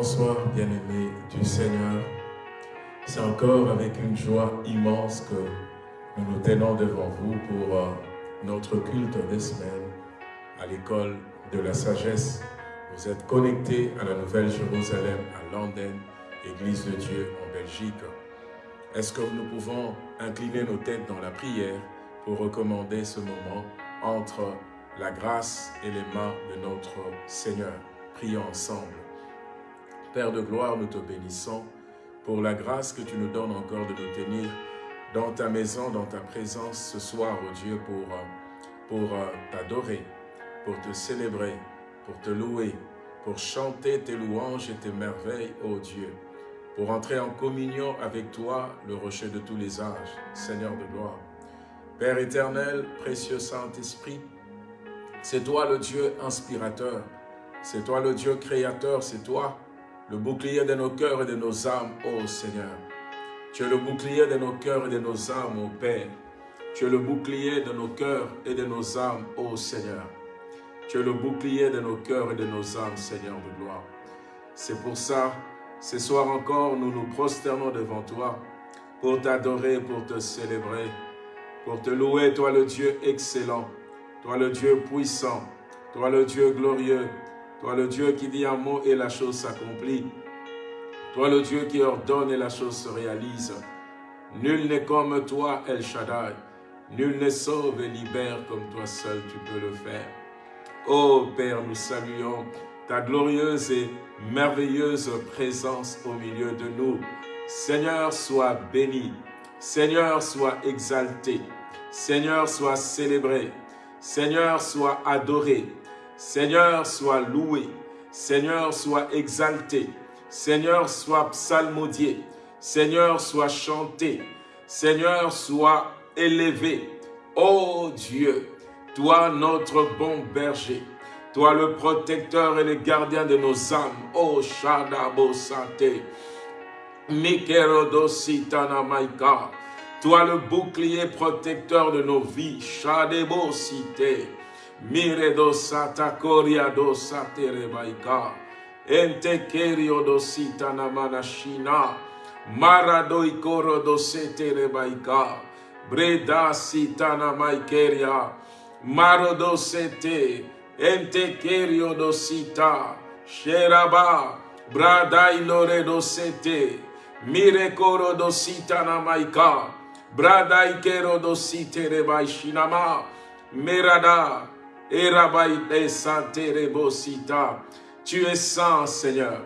Bonsoir bien-aimés du Seigneur. C'est encore avec une joie immense que nous nous tenons devant vous pour euh, notre culte des semaines à l'école de la sagesse. Vous êtes connectés à la Nouvelle Jérusalem à Londres, Église de Dieu en Belgique. Est-ce que nous pouvons incliner nos têtes dans la prière pour recommander ce moment entre la grâce et les mains de notre Seigneur? Prions ensemble. Père de gloire, nous te bénissons pour la grâce que tu nous donnes encore de nous tenir dans ta maison, dans ta présence ce soir, oh Dieu, pour, pour euh, t'adorer, pour te célébrer, pour te louer, pour chanter tes louanges et tes merveilles, ô oh Dieu, pour entrer en communion avec toi, le rocher de tous les âges, Seigneur de gloire. Père éternel, précieux Saint-Esprit, c'est toi le Dieu inspirateur, c'est toi le Dieu créateur, c'est toi le bouclier de nos cœurs et de nos âmes, ô Seigneur. Tu es le bouclier de nos cœurs et de nos âmes, ô Père. Tu es le bouclier de nos cœurs et de nos âmes, ô Seigneur. Tu es le bouclier de nos cœurs et de nos âmes, Seigneur de gloire. C'est pour ça, ce soir encore, nous nous prosternons devant toi pour t'adorer, pour te célébrer, pour te louer, toi le Dieu excellent, toi le Dieu puissant, toi le Dieu glorieux, toi le Dieu qui dit un mot et la chose s'accomplit. Toi le Dieu qui ordonne et la chose se réalise. Nul n'est comme toi, El Shaddai. Nul ne sauve et libère comme toi seul tu peux le faire. Ô Père, nous saluons ta glorieuse et merveilleuse présence au milieu de nous. Seigneur, sois béni. Seigneur, sois exalté. Seigneur, sois célébré. Seigneur, sois adoré. Seigneur, sois loué. Seigneur, sois exalté. Seigneur, sois psalmodié. Seigneur, sois chanté. Seigneur, sois élevé. Ô Dieu, toi notre bon berger, toi le protecteur et le gardien de nos âmes. Ô Shadabo Santé, Maika, toi le bouclier protecteur de nos vies. Shadebo. Mire do sata koria do satere baika. Ente kerio do sita namana shina. Mara do ikoro do setere baika. Breda sita na maikeria. Maro do sete. Ente kerio do sita. Sheraba. Brada ilore do sete. Mire koro do sita na maika. Brada ikero do sitere baishinama. Merada. Tu es saint, Seigneur.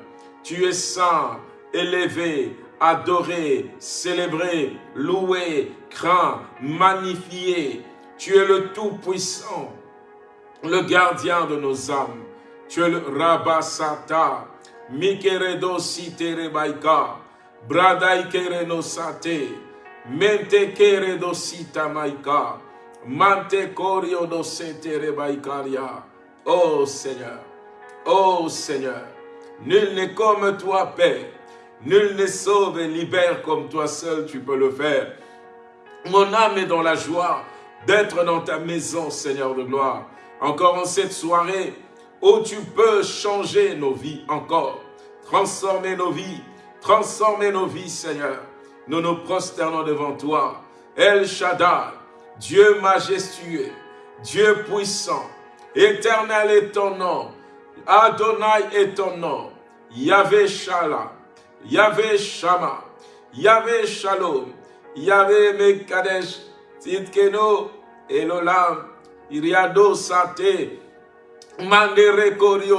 Tu es saint, élevé, adoré, célébré, loué, craint, magnifié. Tu es le Tout-Puissant, le gardien de nos âmes. Tu es le Rabasata, Mikeredo sitere baika. Bradai no Mante corio do setere baikaria. Oh Seigneur. Oh Seigneur. Nul n'est comme toi, Père. Nul n'est sauve et libère comme toi seul, tu peux le faire. Mon âme est dans la joie d'être dans ta maison, Seigneur de gloire. Encore en cette soirée où tu peux changer nos vies encore, transformer nos vies, transformer nos vies, Seigneur. Nous nous prosternons devant toi. El Shaddai, Dieu majestueux, Dieu puissant, éternel est ton nom, Adonai est ton nom, Yahvé Shalom, Yahvé Shama, Yahvé Shalom, Yahvé Mekadesh, Titkeno, Elolam, Iriado Sate, Mandere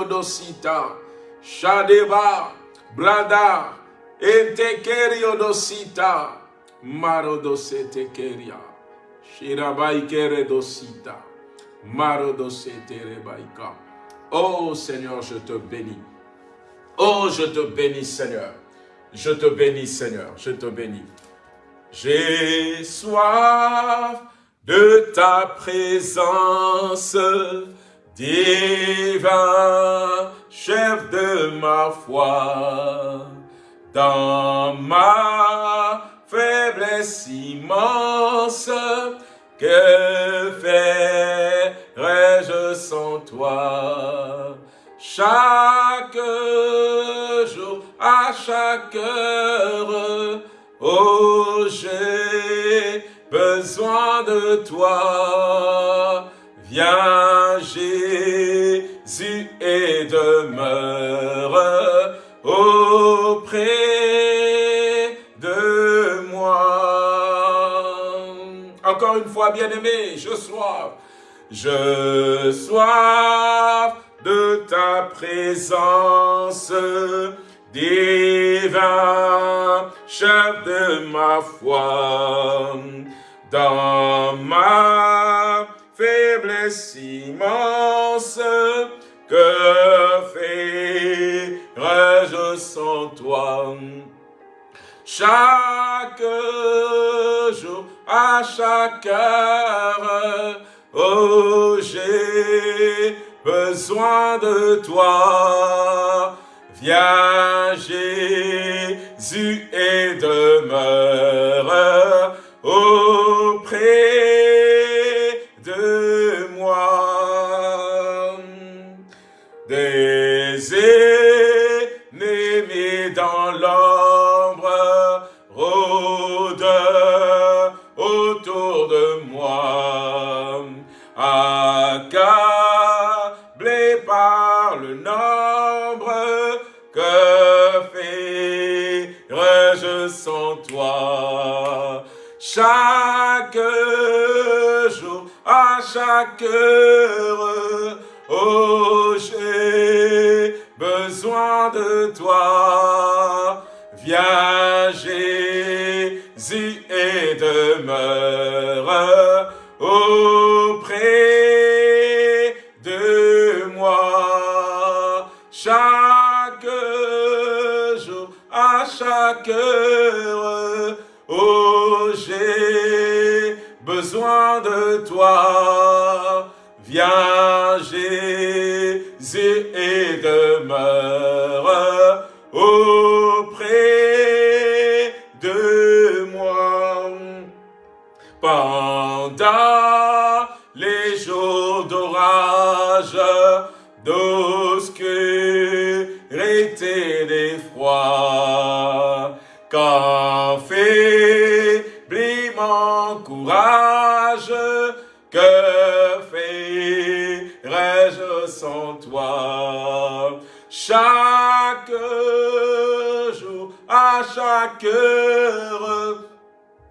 Dosita, Shadeba, Brada, Dosita, Marodosete Keria, Oh Seigneur, je te bénis. Oh, je te bénis, Seigneur. Je te bénis, Seigneur. Je te bénis. J'ai soif de ta présence, divin chef de ma foi, dans ma faiblesse immense, que ferais-je sans toi? Chaque jour, à chaque heure, oh j'ai besoin de toi. Viens Jésus et demeure auprès Une fois, bien-aimé, je sois, je sois de ta présence, divin chef de ma foi. Dans ma faiblesse immense, que ferais-je sans toi? Chaque jour, à chaque heure, oh j'ai besoin de toi. Viens Jésus et demeure auprès Accablé par le nombre que ferais-je sans toi? Chaque jour, à chaque heure, oh j'ai besoin de toi. Viens Jésus et demeure de toi. Viens, Jésus, et demeure toi Chaque jour, à chaque heure,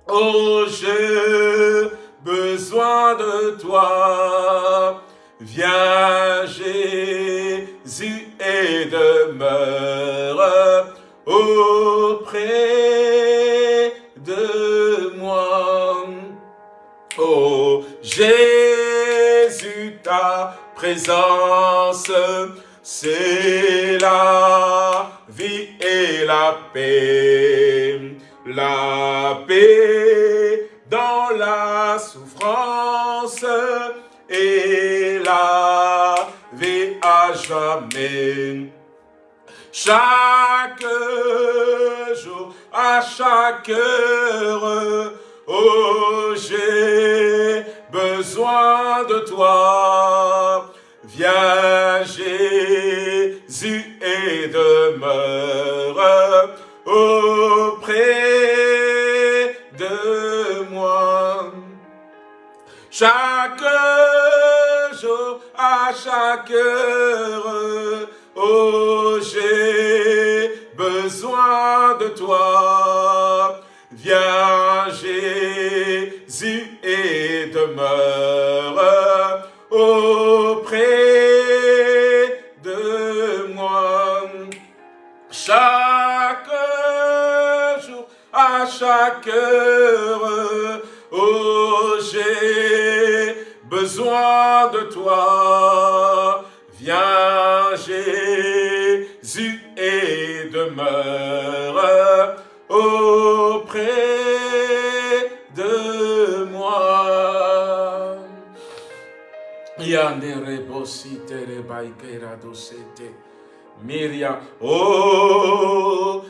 oh j'ai besoin de toi. Viens Jésus et demeure auprès de moi. Oh Jésus, présence c'est la vie et la paix. La paix dans la souffrance et la vie à jamais. Chaque jour, à chaque heure, oh j'ai besoin de toi. Viens Jésus et demeure auprès de moi. Chaque jour, à chaque heure, oh j'ai besoin de toi. Viens Jésus et demeure oh j'ai besoin de toi. Viens Jésus et demeure auprès de moi. Yandere bosite rebaikera dosete. Miria, oh,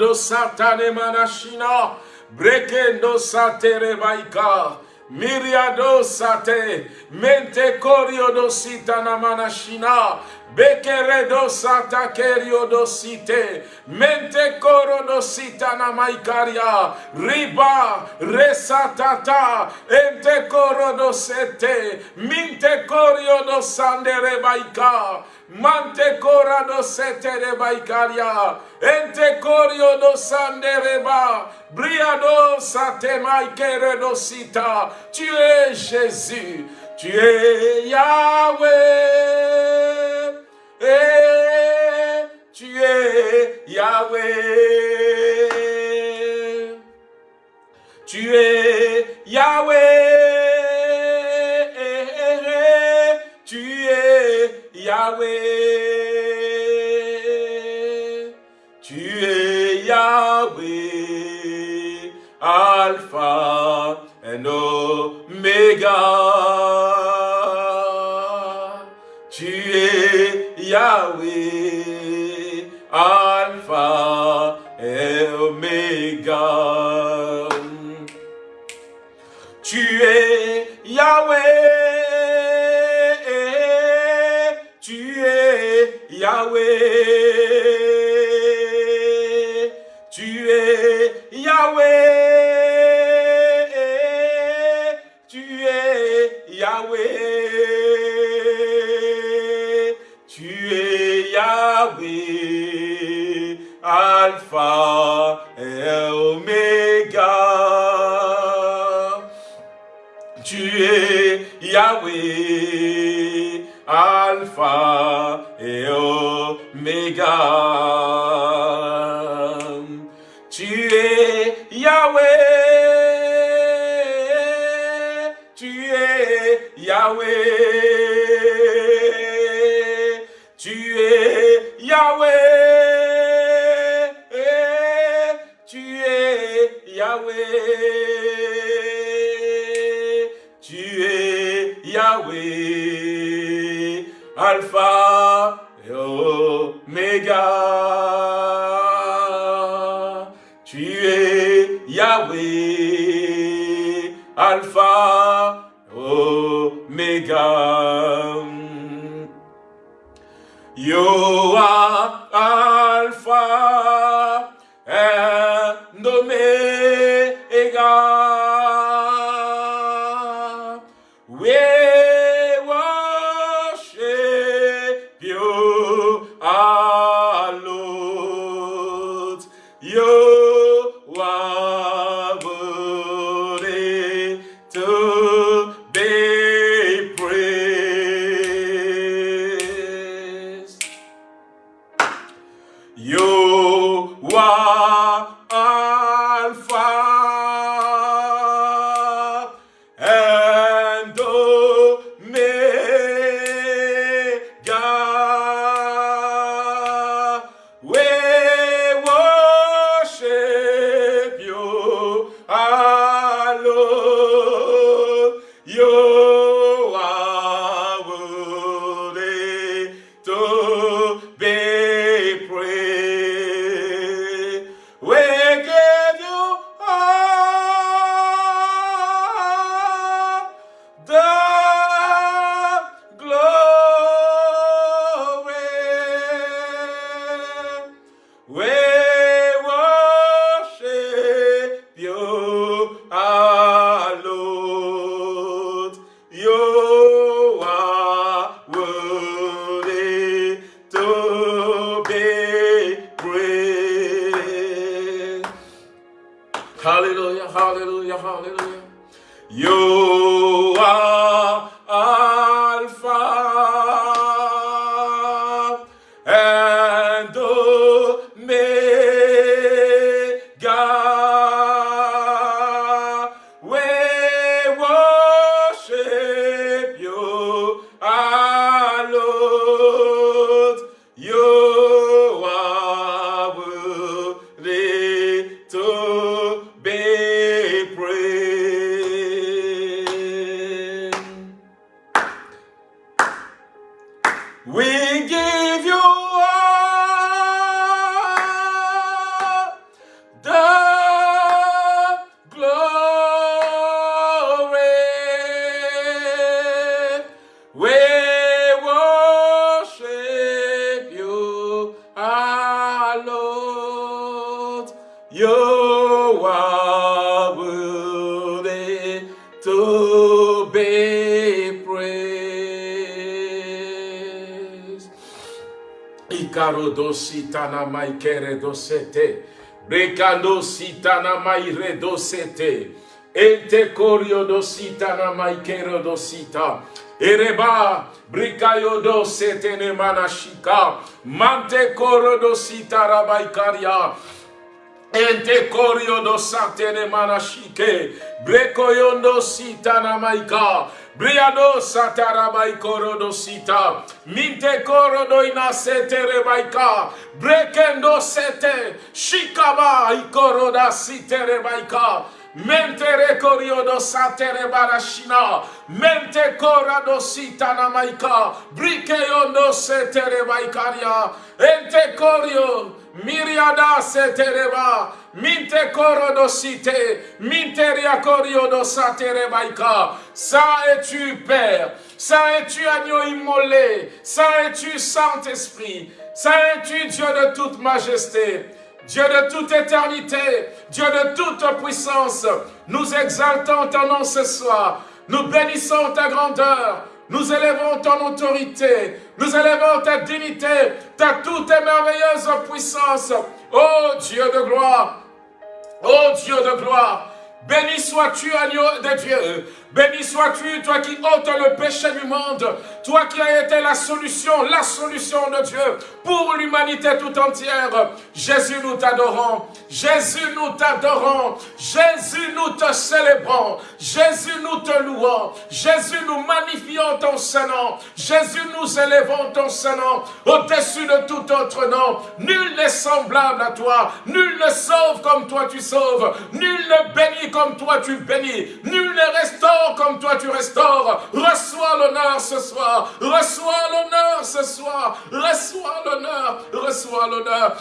do satane manashina. Brekendo satere maika. Miriado sate. Mente korio do manashina. Bekere do sata kerio do site. Mente koro do sitana maikaria. Riba resatata. Ente koro do sete. Minte korio do sandere baika. Mante cora do sete de baikaria. Eh, tu es Yahweh. Tu es Yahweh. Tu es Yahweh. Tu es Yahweh. Alpha and Omega. Yahweh. Hallelujah. sitana maikere dosete. Rekando sitana maire dosete. Ente corio dositana dosita. Ereba brikayo dosete ne manashika. Mante coro dosita rabaikaria. Ente corio dosate ne manashike. Brekoyondo sitana. Briado satarabai korodo sita. Minte korodo inasete rebaika. Brekendo sete. Shikaba ikoroda site rebaika. Mentere coriodo satere barashina. Mente corado sitana maika. Brikeondo setere maikaria. Ente corio. Miriada setereba. Minte korodo site. Minteria koriodo satere baika. Ça es-tu, Père? Ça es-tu, agneau immolé? Ça es-tu, Saint-Esprit? Ça es-tu, Dieu de toute majesté? Dieu de toute éternité, Dieu de toute puissance, nous exaltons ton nom ce soir. Nous bénissons ta grandeur. Nous élevons ton autorité. Nous élevons ta dignité, ta toute merveilleuse puissance. Oh Dieu de gloire. Oh Dieu de gloire. Béni sois-tu, agneau de Dieu. Béni sois-tu, toi qui ôtes le péché du monde, toi qui as été la solution, la solution de Dieu pour l'humanité tout entière. Jésus, nous t'adorons. Jésus, nous t'adorons. Jésus, nous te célébrons. Jésus, nous te louons. Jésus, nous magnifions ton Saint-Nom. Jésus, nous élevons ton Saint-Nom au-dessus de tout autre nom. Nul n'est semblable à toi. Nul ne sauve comme toi tu sauves. Nul ne bénit comme toi tu bénis. Nul ne restaure comme toi tu restaures. Reçois l'honneur ce soir. Reçois l'honneur ce soir. Reçois l'honneur. Reçois l'honneur.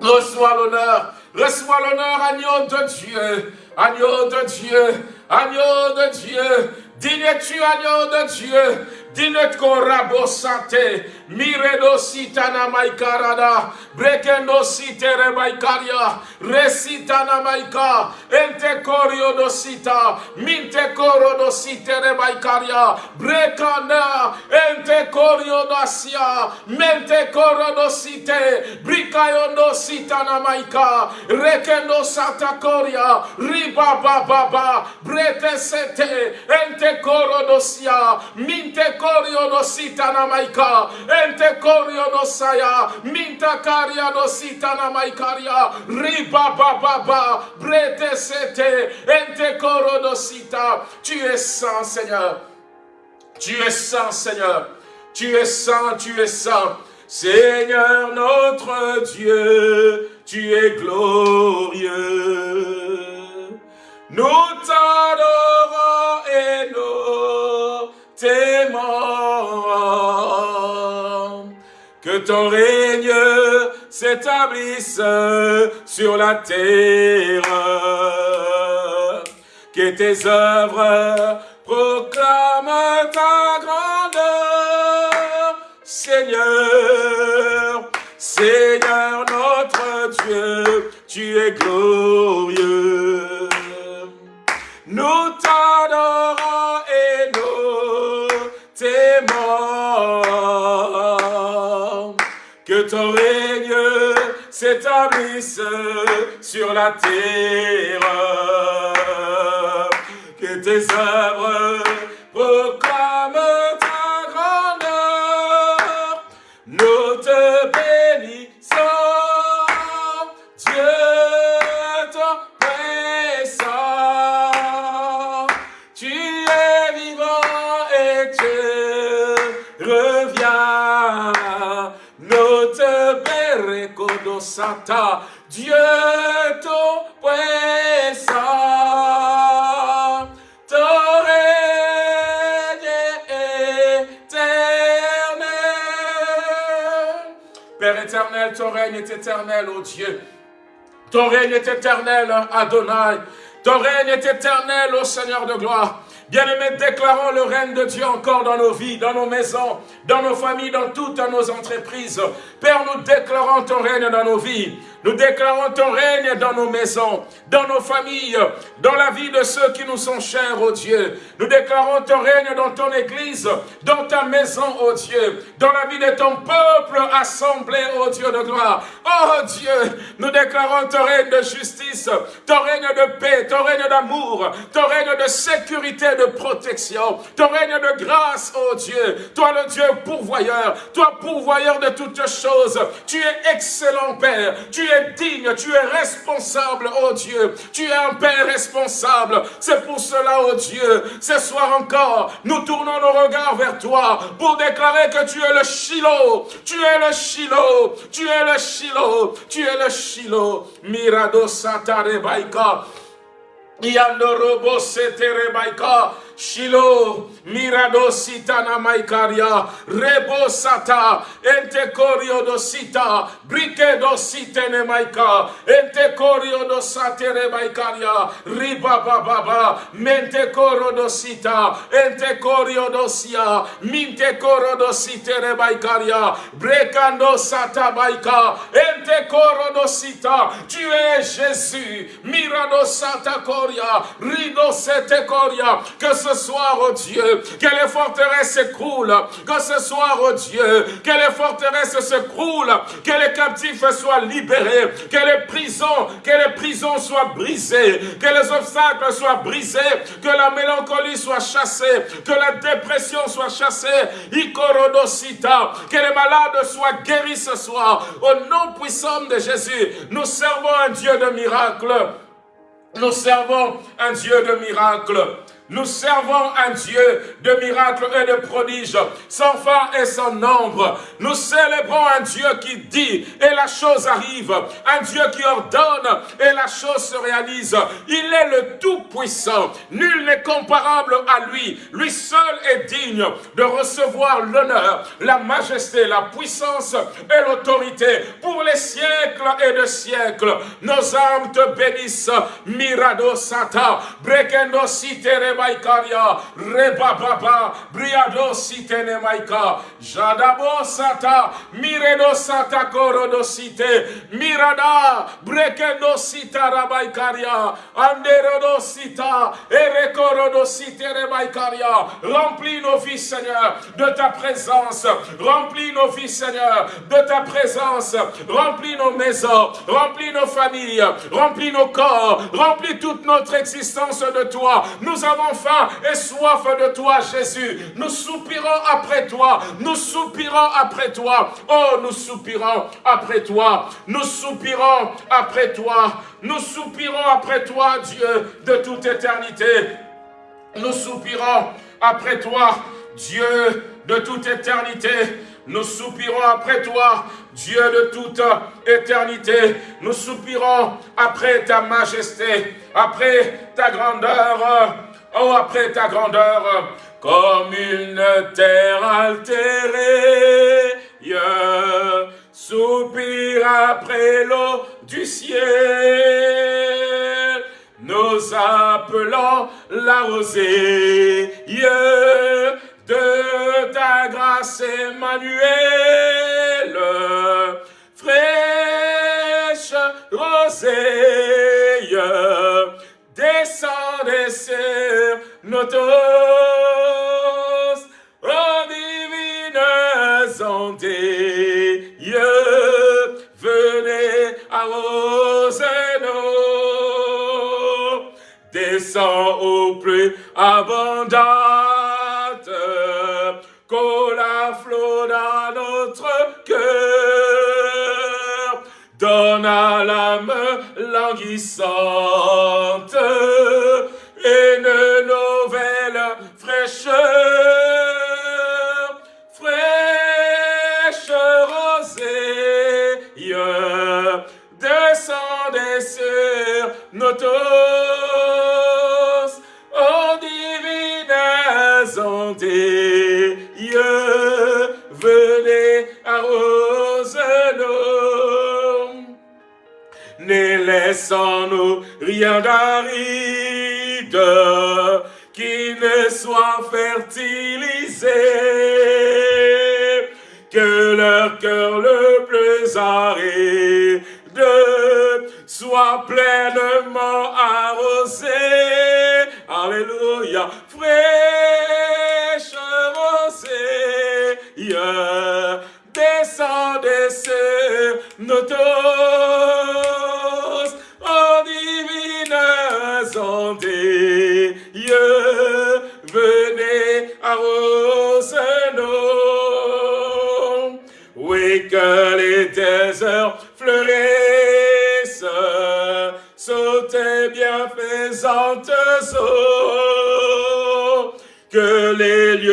Reçois l'honneur. Reçois l'honneur, agneau de Dieu. Agneau de Dieu. Agneau de Dieu. Digne-tu, agneau de Dieu? Dinet korabo sante, miredo sitana maikarada, brekendo sitere maikaria, resitana maika, ente korio do sita, minte koro maikaria, brekana, ente korio mente koro do site, brikayo do sitana maika, rekendo sata koria, riba baba, brete sete, ente koro do sia, minte korio no sita na maika, ente korio no saya, minta karia no sita na maikaria, riba ba ba ba, brete sete, ente koro no sita. Tu es saint, Seigneur. Tu es saint, Seigneur. Tu es saint, tu es saint. Seigneur notre Dieu, tu es glorieux. Nous t'adorons et nous t'aimons. Que ton règne s'établisse sur la terre. Que tes œuvres proclament ta grandeur, Seigneur. Seigneur notre Dieu, tu es glorieux. Nous t'adorons et nous t'aimons. Que ton règne s'établisse sur la terre. Que tes œuvres proclament sata, Dieu ton puissant. Ton règne éternel. Père éternel, ton règne est éternel, ô Dieu. Ton règne est éternel, Adonai. Ton règne est éternel, ô Seigneur de gloire. Bien-aimés, déclarons le règne de Dieu encore dans nos vies, dans nos maisons, dans nos familles, dans toutes nos entreprises. Père, nous déclarons ton règne dans nos vies. Nous déclarons ton règne dans nos maisons, dans nos familles, dans la vie de ceux qui nous sont chers, ô Dieu. Nous déclarons ton règne dans ton église, dans ta maison, ô Dieu, dans la vie de ton peuple assemblé, ô Dieu de gloire. Oh Dieu, nous déclarons ton règne de justice, ton règne de paix, ton règne d'amour, ton règne de sécurité, de protection, ton règne de grâce, ô Dieu. Toi le Dieu pourvoyeur, toi pourvoyeur de toutes choses. Tu es excellent Père, tu digne, tu es responsable, ô Dieu. Tu es un Père responsable. C'est pour cela, ô Dieu, ce soir encore, nous tournons nos regards vers toi pour déclarer que tu es le Shiloh, tu es le Shiloh, tu es le Shiloh, tu es le Shiloh. Mirado Satare Baika. Yandorobo seterebaika. Shilo, Mirado Sitana Maikaria, Rebo Sata, Ente Corio do Sita, Brique do Sitene Maika, Ente Corio do Satere Maikaria, Riba Baba, Mente Coro do Sita, Ente Corio do Sia, Minte Coro do Sitere Maikaria, Brecando Sata Maika, Ente Coro do Sita, tu es Jésus, Mirado Sata Coria, Rido Sete Coria, que ce soir, oh Dieu, que les forteresses s'écroulent, que ce soir, oh Dieu, que les forteresses s'écroulent, que les captifs soient libérés, que les prisons, que les prisons soient brisées, que les obstacles soient brisés, que la mélancolie soit chassée, que la dépression soit chassée, Ikorodosita, que les malades soient guéris ce soir. Au nom puissant de Jésus, nous servons un Dieu de miracles. Nous servons un Dieu de miracles. Nous servons un Dieu de miracles et de prodiges, sans fin et sans nombre. Nous célébrons un Dieu qui dit et la chose arrive. Un Dieu qui ordonne et la chose se réalise. Il est le Tout-Puissant. Nul n'est comparable à lui. Lui seul est digne de recevoir l'honneur, la majesté, la puissance et l'autorité pour les siècles et de siècles. Nos âmes te bénissent. Mirado Sata, Brekendo Sitere maikaria, reba baba, briado sitene maika, jadabo sata, miredo sata korodo site, mirada, brekendo sita rabaikaria, anderodo sita, erekorodo site remaikaria, remplis nos vies Seigneur de ta présence, remplis nos vies Seigneur de ta présence, remplis nos maisons, remplis nos familles, remplis nos corps, remplis toute notre existence de toi. Nous avons faim et soif de toi, Jésus. Nous soupirons après toi. Nous soupirons après toi. Oh, nous soupirons après toi. Nous soupirons après toi. Nous soupirons après toi, Dieu, de toute éternité. Nous soupirons après toi, Dieu, de toute éternité. Nous soupirons après toi, Dieu de toute éternité. Nous soupirons après ta majesté, après ta grandeur, Oh, après ta grandeur, comme une terre altérée, soupire après l'eau du ciel. Nous appelons la rosée de ta grâce, Emmanuel, fraîche rosée descendez sur nos tours, oh divines ondes, venez arroser-nous, descends au plus abondante, que la flot dans notre cœur, donne à l'âme languissante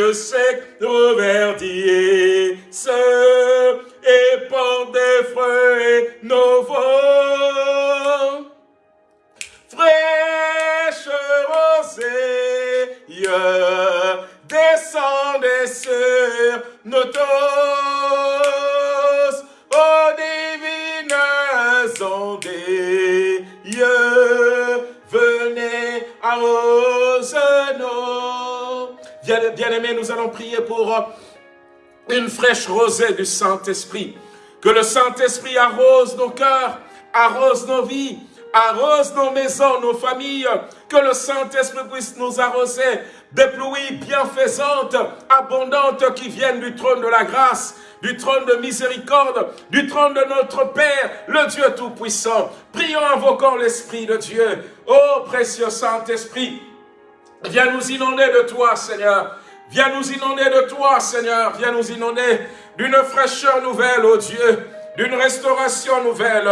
les lieux une fraîche rosée du Saint-Esprit. Que le Saint-Esprit arrose nos cœurs, arrose nos vies, arrose nos maisons, nos familles, que le Saint-Esprit puisse nous arroser des pluies bienfaisantes, abondantes qui viennent du trône de la grâce, du trône de miséricorde, du trône de notre Père, le Dieu Tout-Puissant. Prions, invoquant l'Esprit de Dieu. Ô précieux Saint-Esprit, viens nous inonder de toi, Seigneur. Viens nous inonder de toi, Seigneur. Viens nous inonder d'une fraîcheur nouvelle, ô Dieu, d'une restauration nouvelle,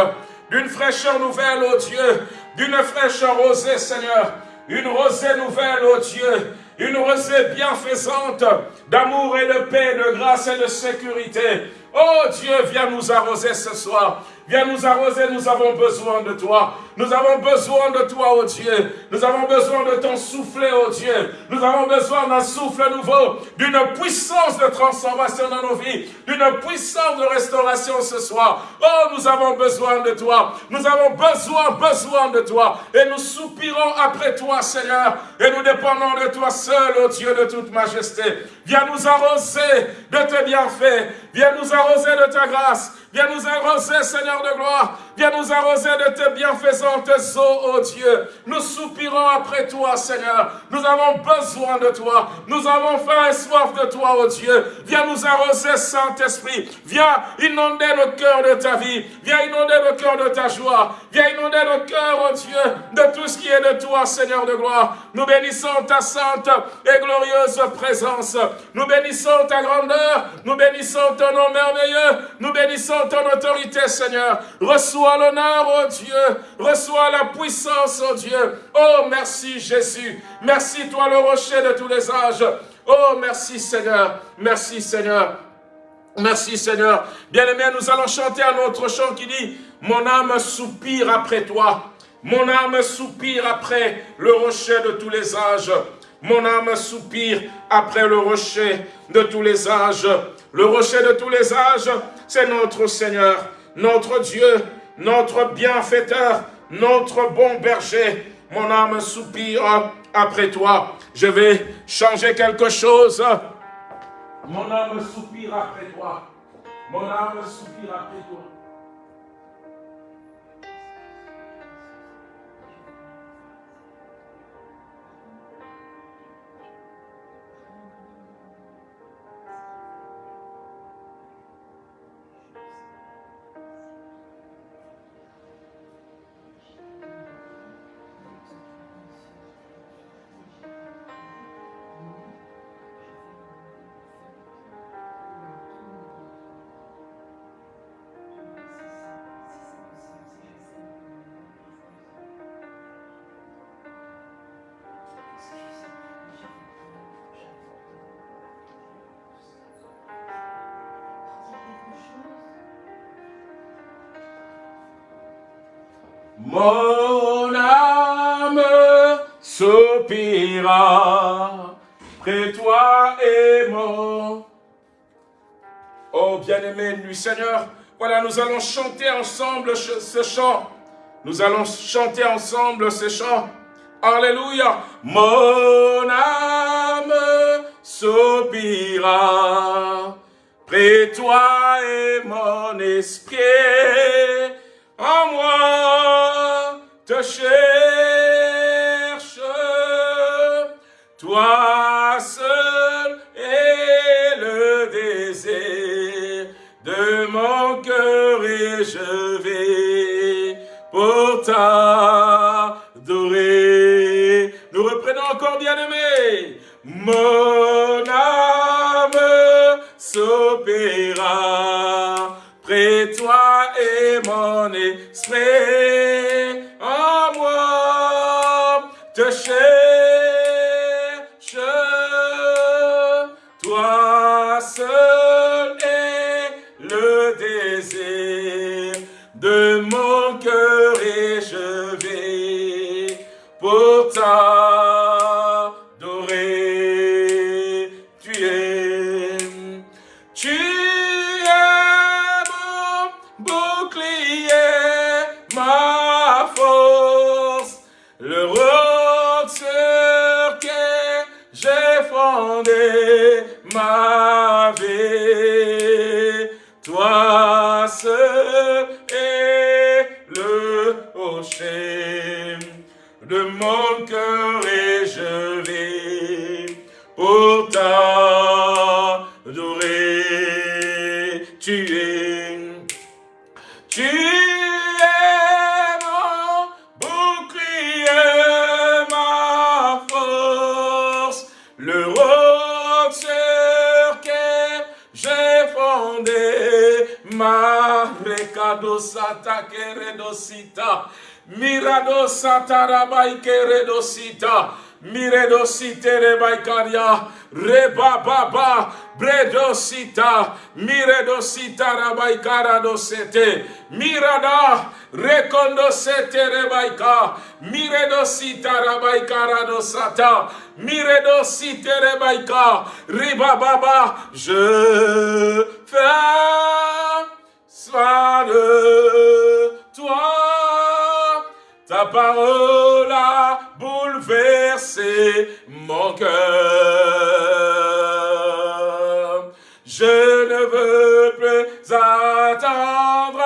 d'une fraîcheur nouvelle, ô Dieu, d'une fraîcheur rosée, Seigneur, une rosée nouvelle, ô Dieu, une rosée bienfaisante d'amour et de paix, de grâce et de sécurité. Oh Dieu, viens nous arroser ce soir. Viens nous arroser, nous avons besoin de toi. Nous avons besoin de toi, oh Dieu. Nous avons besoin de ton souffle, oh Dieu. Nous avons besoin d'un souffle nouveau, d'une puissance de transformation dans nos vies, d'une puissance de restauration ce soir. Oh, nous avons besoin de toi. Nous avons besoin, besoin de toi. Et nous soupirons après toi, Seigneur. Et nous dépendons de toi seul, oh Dieu de toute majesté. Viens nous arroser de tes bienfaits. Viens nous arroser de ta grâce. Viens nous arroser, Seigneur de gloire. Viens nous arroser de tes bienfaisantes eaux, ô Dieu. Nous soupirons après toi, Seigneur. Nous avons besoin de toi. Nous avons faim et soif de toi, ô Dieu. Viens nous arroser, Saint-Esprit. Viens inonder nos cœurs de ta vie. Viens inonder nos cœurs de ta joie. Viens inonder nos cœurs, ô Dieu, de tout ce qui est de toi, Seigneur de gloire. Nous bénissons ta sainte et glorieuse présence. Nous bénissons ta grandeur. Nous bénissons ton nom merveilleux. Nous bénissons ton autorité, Seigneur. Reçois l'honneur, oh Dieu. Reçois la puissance, oh Dieu. Oh, merci Jésus. Merci toi, le rocher de tous les âges. Oh, merci Seigneur. Merci Seigneur. Merci Seigneur. Bien-aimés, nous allons chanter un autre chant qui dit « Mon âme soupire après toi. Mon âme soupire après le rocher de tous les âges. Mon âme soupire après le rocher de tous les âges. Le rocher de tous les âges, c'est notre Seigneur, notre Dieu, notre bienfaiteur, notre bon berger. Mon âme soupire après toi. Je vais changer quelque chose. Mon âme soupire après toi. Mon âme soupire après toi. Mon âme soupira près toi et mon... Oh bien-aimé du Seigneur, voilà, nous allons chanter ensemble ce chant. Nous allons chanter ensemble ce chant. Alléluia. Mon âme soupira près toi et mon esprit en moi t'adorer. Nous reprenons encore bien aimé. Mon âme s'opéra près toi et mon esprit t'adorer. Tu es, tu es mon bouclier, ma force, le roc sur lequel j'ai fondé. ma Mirado satarabai keredosita. Miredosite rebaikaria. Rebababa. Bredosita. Miredosita rabaikara dosete. Mirada. Rekondosete rebaika. Miredosita rabaikara dosata. Miredosite rebaika. Ribababa. Je fais soin de toi. Ta parole a bouleversé mon cœur. Je ne veux plus attendre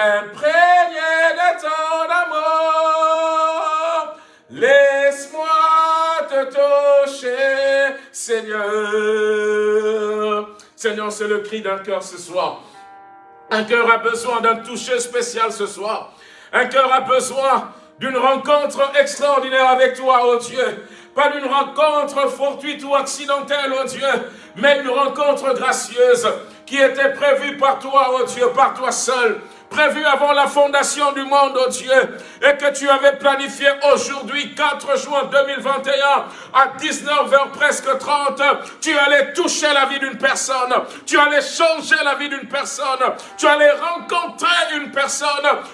m'imprégner de ton amour. Laisse-moi te toucher, Seigneur. Seigneur, c'est le cri d'un cœur ce soir. Un cœur a besoin d'un toucher spécial ce soir. Un cœur a besoin d'une rencontre extraordinaire avec toi, oh Dieu. Pas d'une rencontre fortuite ou accidentelle, oh Dieu, mais une rencontre gracieuse qui était prévue par toi, oh Dieu, par toi seul prévue avant la fondation du monde, oh Dieu, et que tu avais planifié aujourd'hui, 4 juin 2021, à 19h presque 30, tu allais toucher la vie d'une personne, tu allais changer la vie d'une personne, tu allais rencontrer une personne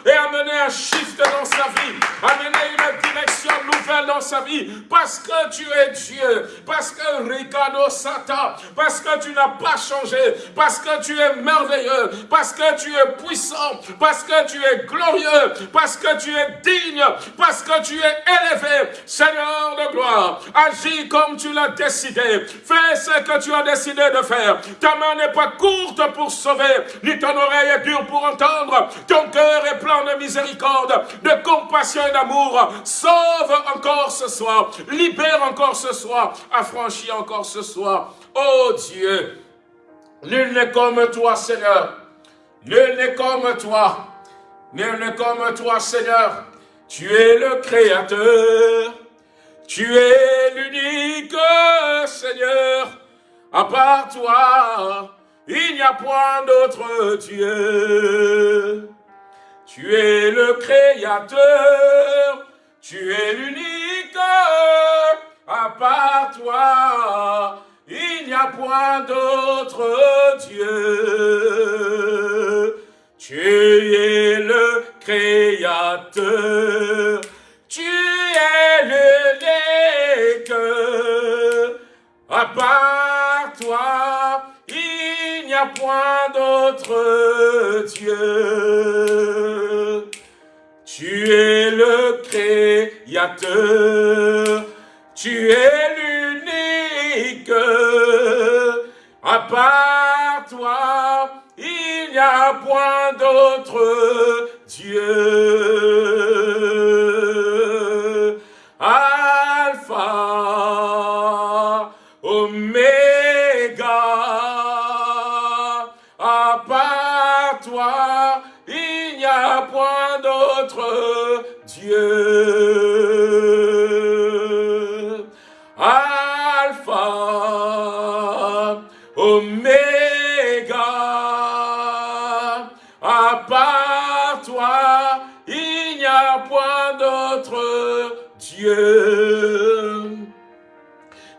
et amener un shift dans sa vie, amener une direction nouvelle dans sa vie, parce que tu es Dieu, parce que Ricardo Sata, parce que tu n'as pas changé, parce que tu es merveilleux, parce que tu es puissant, parce que tu es glorieux, parce que tu es digne, parce que tu es élevé, Seigneur de gloire. Agis comme tu l'as décidé. Fais ce que tu as décidé de faire. Ta main n'est pas courte pour sauver, ni ton oreille est dure pour entendre. Ton cœur est plein de miséricorde, de compassion et d'amour. Sauve encore ce soir. Libère encore ce soir. Affranchis encore ce soir. Oh Dieu, nul n'est comme toi, Seigneur. Nul n'est comme toi. Nul comme toi, Seigneur. Tu es le Créateur. Tu es l'unique Seigneur. À part toi, il n'y a point d'autre Dieu. Tu es le Créateur. Tu es l'unique. À part toi, il n'y a point d'autre Dieu. Tu es le Créateur. Tu es l'unique. À part toi, il n'y a point d'autre Dieu. Tu es le Créateur. Tu es l'unique. À part toi, n'y a point d'autre Dieu.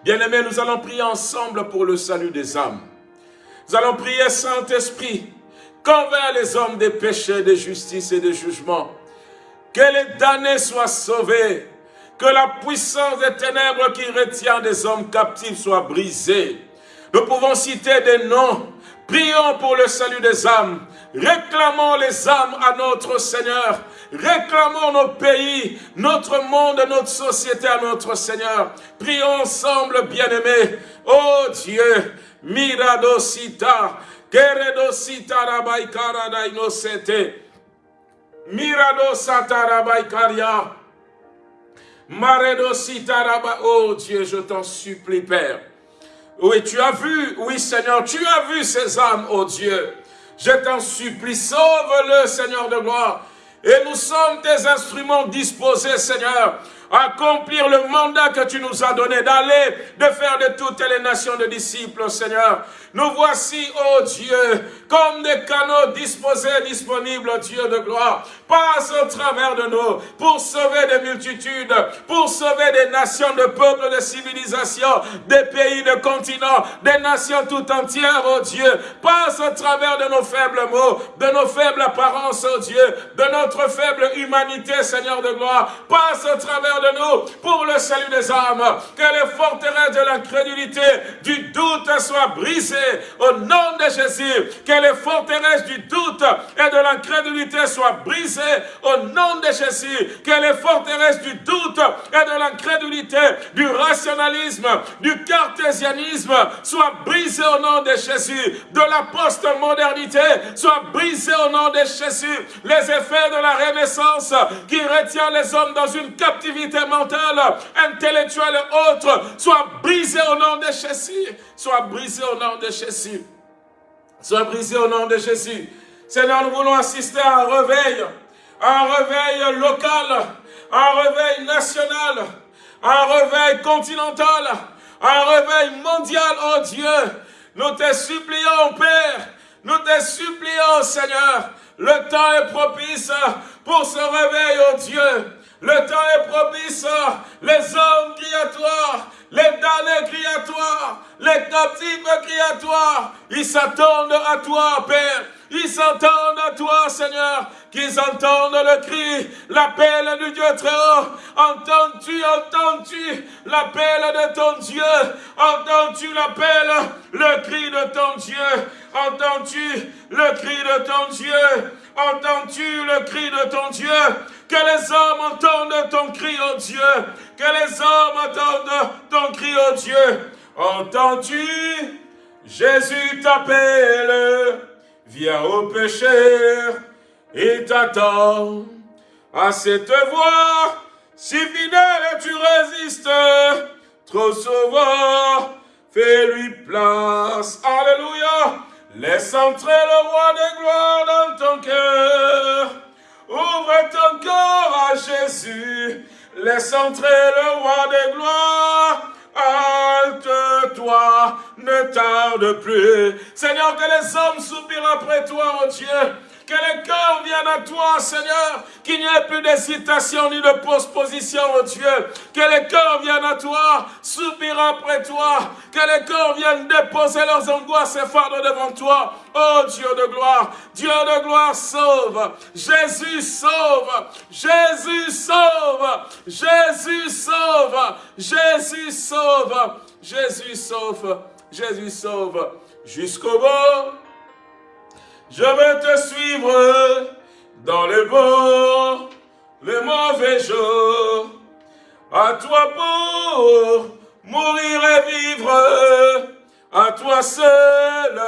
Bien-aimés, nous allons prier ensemble pour le salut des âmes. Nous allons prier, Saint-Esprit, qu'envers les hommes des péchés, de justice et de jugement, que les damnés soient sauvés, que la puissance des ténèbres qui retient des hommes captifs soit brisée. Nous pouvons citer des noms. Prions pour le salut des âmes. Réclamons les âmes à notre Seigneur. Réclamons nos pays, notre monde, notre société à notre Seigneur. Prions ensemble, bien-aimés. Oh Dieu, Miradosita, Keredosita Miradosata Rabaikaria, Maredosita Rabai. Oh Dieu, je t'en supplie, Père. Oui, tu as vu, oui Seigneur, tu as vu ces âmes, oh Dieu. Je t'en supplie, sauve-le, Seigneur de gloire. Et nous sommes tes instruments disposés, Seigneur, accomplir le mandat que tu nous as donné, d'aller, de faire de toutes les nations de disciples, Seigneur. Nous voici, ô oh Dieu, comme des canaux disposés, disponibles, Dieu de gloire. Passe au travers de nous pour sauver des multitudes, pour sauver des nations, de peuples, de civilisations, des pays, de continents, des nations tout entières, ô oh Dieu. Passe au travers de nos faibles mots, de nos faibles apparences, ô oh Dieu, de notre faible humanité, Seigneur de gloire. Passe au travers de nous pour le salut des âmes. Que les forteresses de l'incrédulité, du doute soient brisées au nom de Jésus. Que les forteresses du doute et de l'incrédulité soient brisées au nom de Jésus. Que les forteresses du doute et de l'incrédulité, du rationalisme, du cartésianisme soient brisées au nom de Jésus. De la post-modernité soient brisées au nom de Jésus. Les effets de la renaissance qui retient les hommes dans une captivité mentale, intellectuelle et autre soient brisés au nom de Jésus. Soient brisés au nom de Jésus. Soient brisés au nom de Jésus. Seigneur, nous voulons assister à un réveil, un réveil local, un réveil national, un réveil continental, un réveil mondial, oh Dieu. Nous te supplions, Père, nous te supplions, Seigneur, le temps est propice pour ce réveil, oh Dieu. Le temps est propice. Les hommes crient à toi. Les damnés crient à toi. Les captifs crient à toi. Ils s'attendent à toi, Père. Ils s'entendent à toi, Seigneur, qu'ils entendent le cri, l'appel du Dieu très haut. Entends-tu, entends-tu l'appel de ton Dieu? Entends-tu l'appel, le cri de ton Dieu? Entends-tu le cri de ton Dieu? Entends-tu le cri de ton Dieu? Que les hommes entendent ton cri, oh Dieu. Que les hommes entendent ton cri, oh Dieu. Entends-tu? Jésus t'appelle. Viens au pécheur et t'attend. À cette voix, si fidèle tu résistes, trop souvent, fais-lui place. Alléluia. Laisse entrer le roi des gloires dans ton cœur. Ouvre ton cœur à Jésus. Laisse entrer le roi des gloires. Halte-toi, ne tarde plus. Seigneur, que les hommes soupirent après toi, oh Dieu. Que les cœurs viennent à toi, Seigneur. Qu'il n'y ait plus d'hésitation ni de postposition, oh Dieu. Que les cœurs viennent à toi, soupirent après toi. Que les cœurs viennent déposer leurs angoisses et fardeaux devant toi. Oh Dieu de gloire, Dieu de gloire, sauve. Jésus sauve. Jésus sauve. Jésus sauve. Jésus sauve. Jésus sauve. Jésus sauve. Jusqu'au bout. Je vais te suivre dans les bons, les mauvais jours. À toi pour mourir et vivre, à toi seul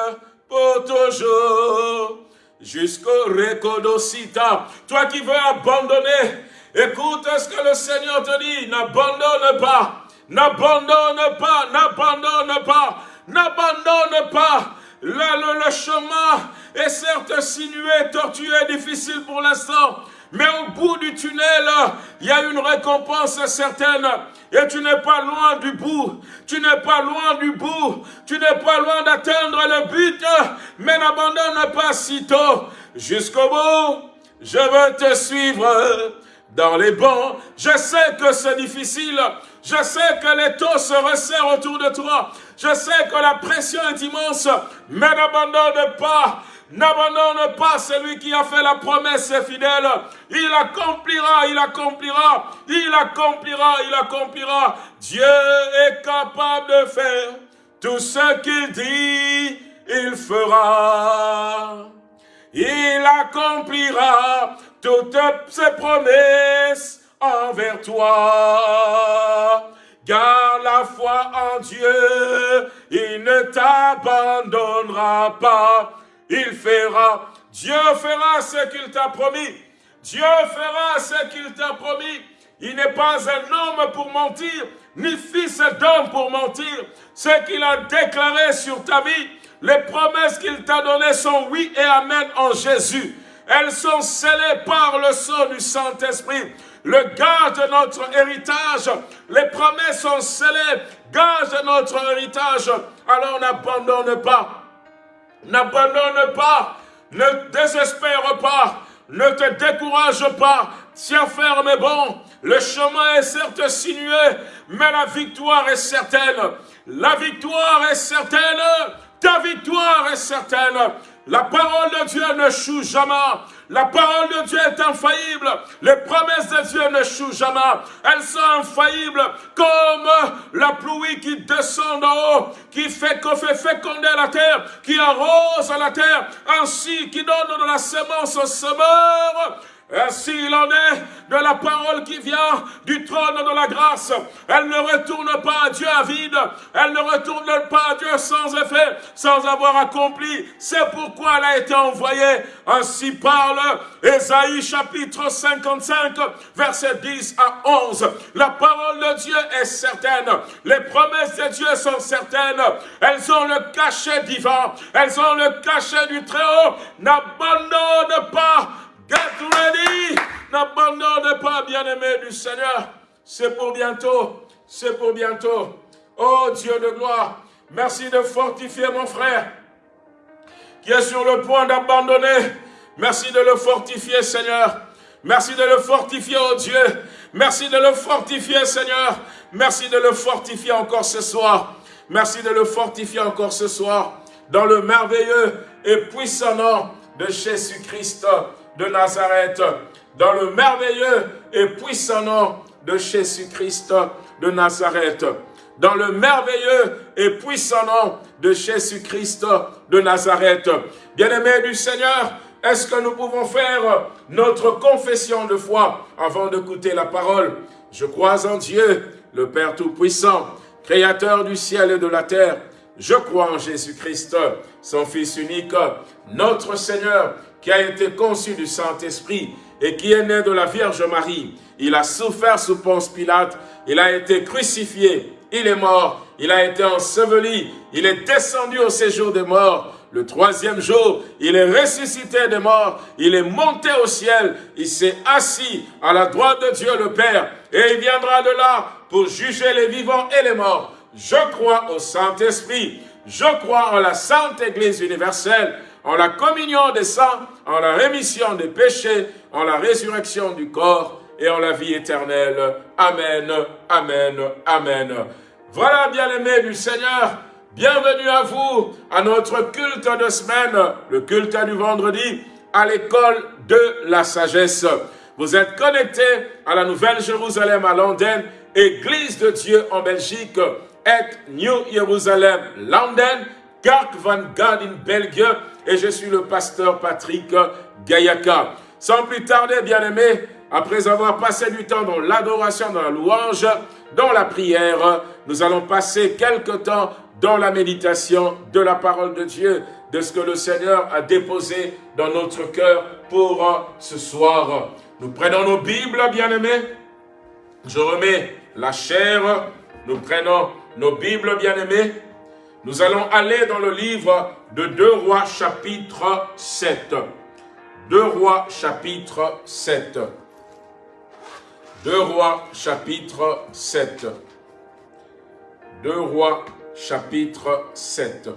pour toujours. Jusqu'au Recodocita. Toi qui veux abandonner, écoute ce que le Seigneur te dit. N'abandonne pas, n'abandonne pas, n'abandonne pas, n'abandonne pas. Là, le, le chemin est certes sinué, tortueux, difficile pour l'instant. Mais au bout du tunnel, il y a une récompense certaine. Et tu n'es pas loin du bout. Tu n'es pas loin du bout. Tu n'es pas loin d'atteindre le but. Mais n'abandonne pas si tôt. Jusqu'au bout, je veux te suivre dans les bons. Je sais que c'est difficile. Je sais que les taux se resserrent autour de toi. Je sais que la pression est immense, mais n'abandonne pas. N'abandonne pas celui qui a fait la promesse fidèle. Il accomplira, il accomplira, il accomplira, il accomplira. Dieu est capable de faire tout ce qu'il dit, il fera. Il accomplira toutes ses promesses envers toi. Garde la foi en Dieu, il ne t'abandonnera pas. Il fera, Dieu fera ce qu'il t'a promis. Dieu fera ce qu'il t'a promis. Il n'est pas un homme pour mentir, ni fils d'homme pour mentir. Ce qu'il a déclaré sur ta vie, les promesses qu'il t'a données sont oui et amen en Jésus. Elles sont scellées par le sang du Saint-Esprit. Le gage de notre héritage, les promesses sont scellées, gage de notre héritage. Alors n'abandonne pas. N'abandonne pas, ne désespère pas, ne te décourage pas, tiens ferme bon. Le chemin est certes sinueux, mais la victoire est certaine. La victoire est certaine, ta victoire est certaine. La parole de Dieu ne choue jamais. La parole de Dieu est infaillible. Les promesses de Dieu ne chouent jamais. Elles sont infaillibles comme la pluie qui descend d'en haut, qui fait, fait féconder la terre, qui arrose la terre, ainsi qui donne de la semence au semeur ainsi il en est de la parole qui vient du trône de la grâce. Elle ne retourne pas à Dieu à vide. Elle ne retourne pas à Dieu sans effet, sans avoir accompli. C'est pourquoi elle a été envoyée. Ainsi parle Ésaïe chapitre 55, verset 10 à 11. La parole de Dieu est certaine. Les promesses de Dieu sont certaines. Elles ont le cachet divin. Elles ont le cachet du Très-Haut. N'abandonne pas Get ready! N'abandonne pas, bien-aimé du Seigneur. C'est pour bientôt. C'est pour bientôt. Oh Dieu de gloire, merci de fortifier mon frère qui est sur le point d'abandonner. Merci de le fortifier, Seigneur. Merci de le fortifier, oh Dieu. Merci de le fortifier, Seigneur. Merci de le fortifier encore ce soir. Merci de le fortifier encore ce soir dans le merveilleux et puissant nom de Jésus-Christ de Nazareth, dans le merveilleux et puissant nom de Jésus-Christ de Nazareth, dans le merveilleux et puissant nom de Jésus-Christ de Nazareth. Bien-aimés du Seigneur, est-ce que nous pouvons faire notre confession de foi avant d'écouter la parole? Je crois en Dieu, le Père Tout-Puissant, Créateur du ciel et de la terre. Je crois en Jésus-Christ, son Fils unique, notre Seigneur, qui a été conçu du Saint-Esprit et qui est né de la Vierge Marie. Il a souffert sous Ponce Pilate, il a été crucifié, il est mort, il a été enseveli, il est descendu au séjour des morts. Le troisième jour, il est ressuscité des morts, il est monté au ciel, il s'est assis à la droite de Dieu le Père, et il viendra de là pour juger les vivants et les morts. Je crois au Saint-Esprit, je crois en la Sainte Église universelle, en la communion des saints, en la rémission des péchés, en la résurrection du corps et en la vie éternelle. Amen, Amen, Amen. Voilà, bien-aimés du Seigneur, bienvenue à vous, à notre culte de semaine, le culte du vendredi, à l'école de la sagesse. Vous êtes connectés à la Nouvelle Jérusalem à Londres, Église de Dieu en Belgique, et New Jerusalem, London, Kark van Gardin, Belgique, et je suis le pasteur Patrick Gayaka. Sans plus tarder, bien-aimés, après avoir passé du temps dans l'adoration, dans la louange, dans la prière, nous allons passer quelque temps dans la méditation de la parole de Dieu, de ce que le Seigneur a déposé dans notre cœur pour ce soir. Nous prenons nos Bibles, bien-aimés. Je remets la chair. Nous prenons nos Bibles, bien-aimés. Nous allons aller dans le livre de 2 Rois chapitre 7. 2 Rois chapitre 7. 2 Rois chapitre 7. 2 Rois chapitre 7.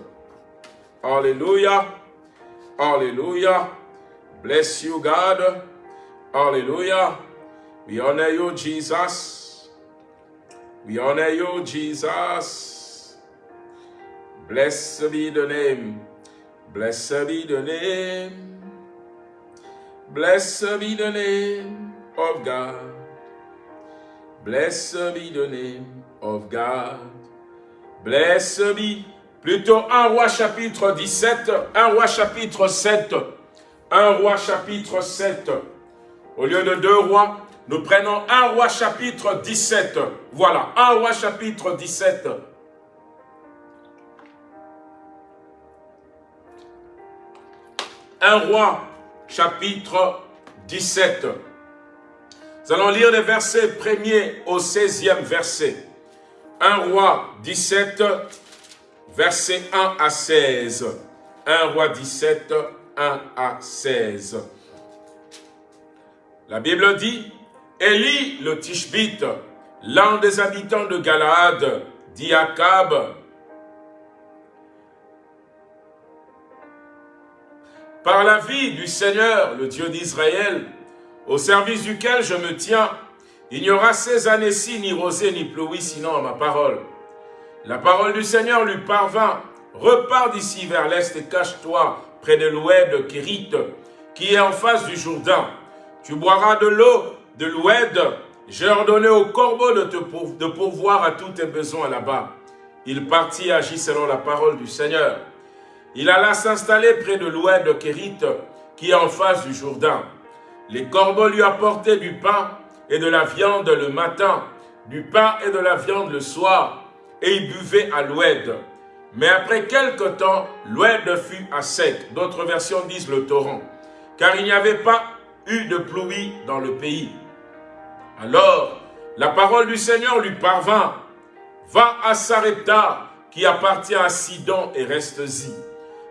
Alléluia. Alléluia. Bless you God. Alléluia. We honor you Jesus. We honor you, Jesus. Blessed be the name. Blessed be the name. Blessed be the name of God. Blessed be the name of God. Blessed be. Plutôt un roi chapitre 17, un roi chapitre 7, un roi chapitre 7. Au lieu de deux rois, nous prenons un roi chapitre 17. Voilà, un roi chapitre 17. Un roi chapitre 17. Nous allons lire les versets 1er au 16e verset. Un roi 17, verset 1 à 16. Un roi 17, 1 à 16. La Bible dit, Élie le Tishbite, l'un des habitants de Galaad, dit à Akab, Par la vie du Seigneur, le Dieu d'Israël, au service duquel je me tiens, il n'y aura ces années-ci ni rosée ni pluie, sinon à ma parole. La parole du Seigneur lui parvint. Repars d'ici vers l'est et cache-toi près de l'oued Kérit, qui est en face du Jourdain. Tu boiras de l'eau de l'oued. J'ai ordonné au corbeau de, te de pourvoir à tous tes besoins là-bas. Il partit et agit selon la parole du Seigneur. Il alla s'installer près de l'oued de Kérit, qui est en face du Jourdain. Les corbeaux lui apportaient du pain et de la viande le matin, du pain et de la viande le soir, et il buvait à l'oued. Mais après quelque temps, l'oued fut à sec. D'autres versions disent le torrent, car il n'y avait pas eu de pluie dans le pays. Alors, la parole du Seigneur lui parvint. Va à Sarepta, qui appartient à Sidon, et reste-y.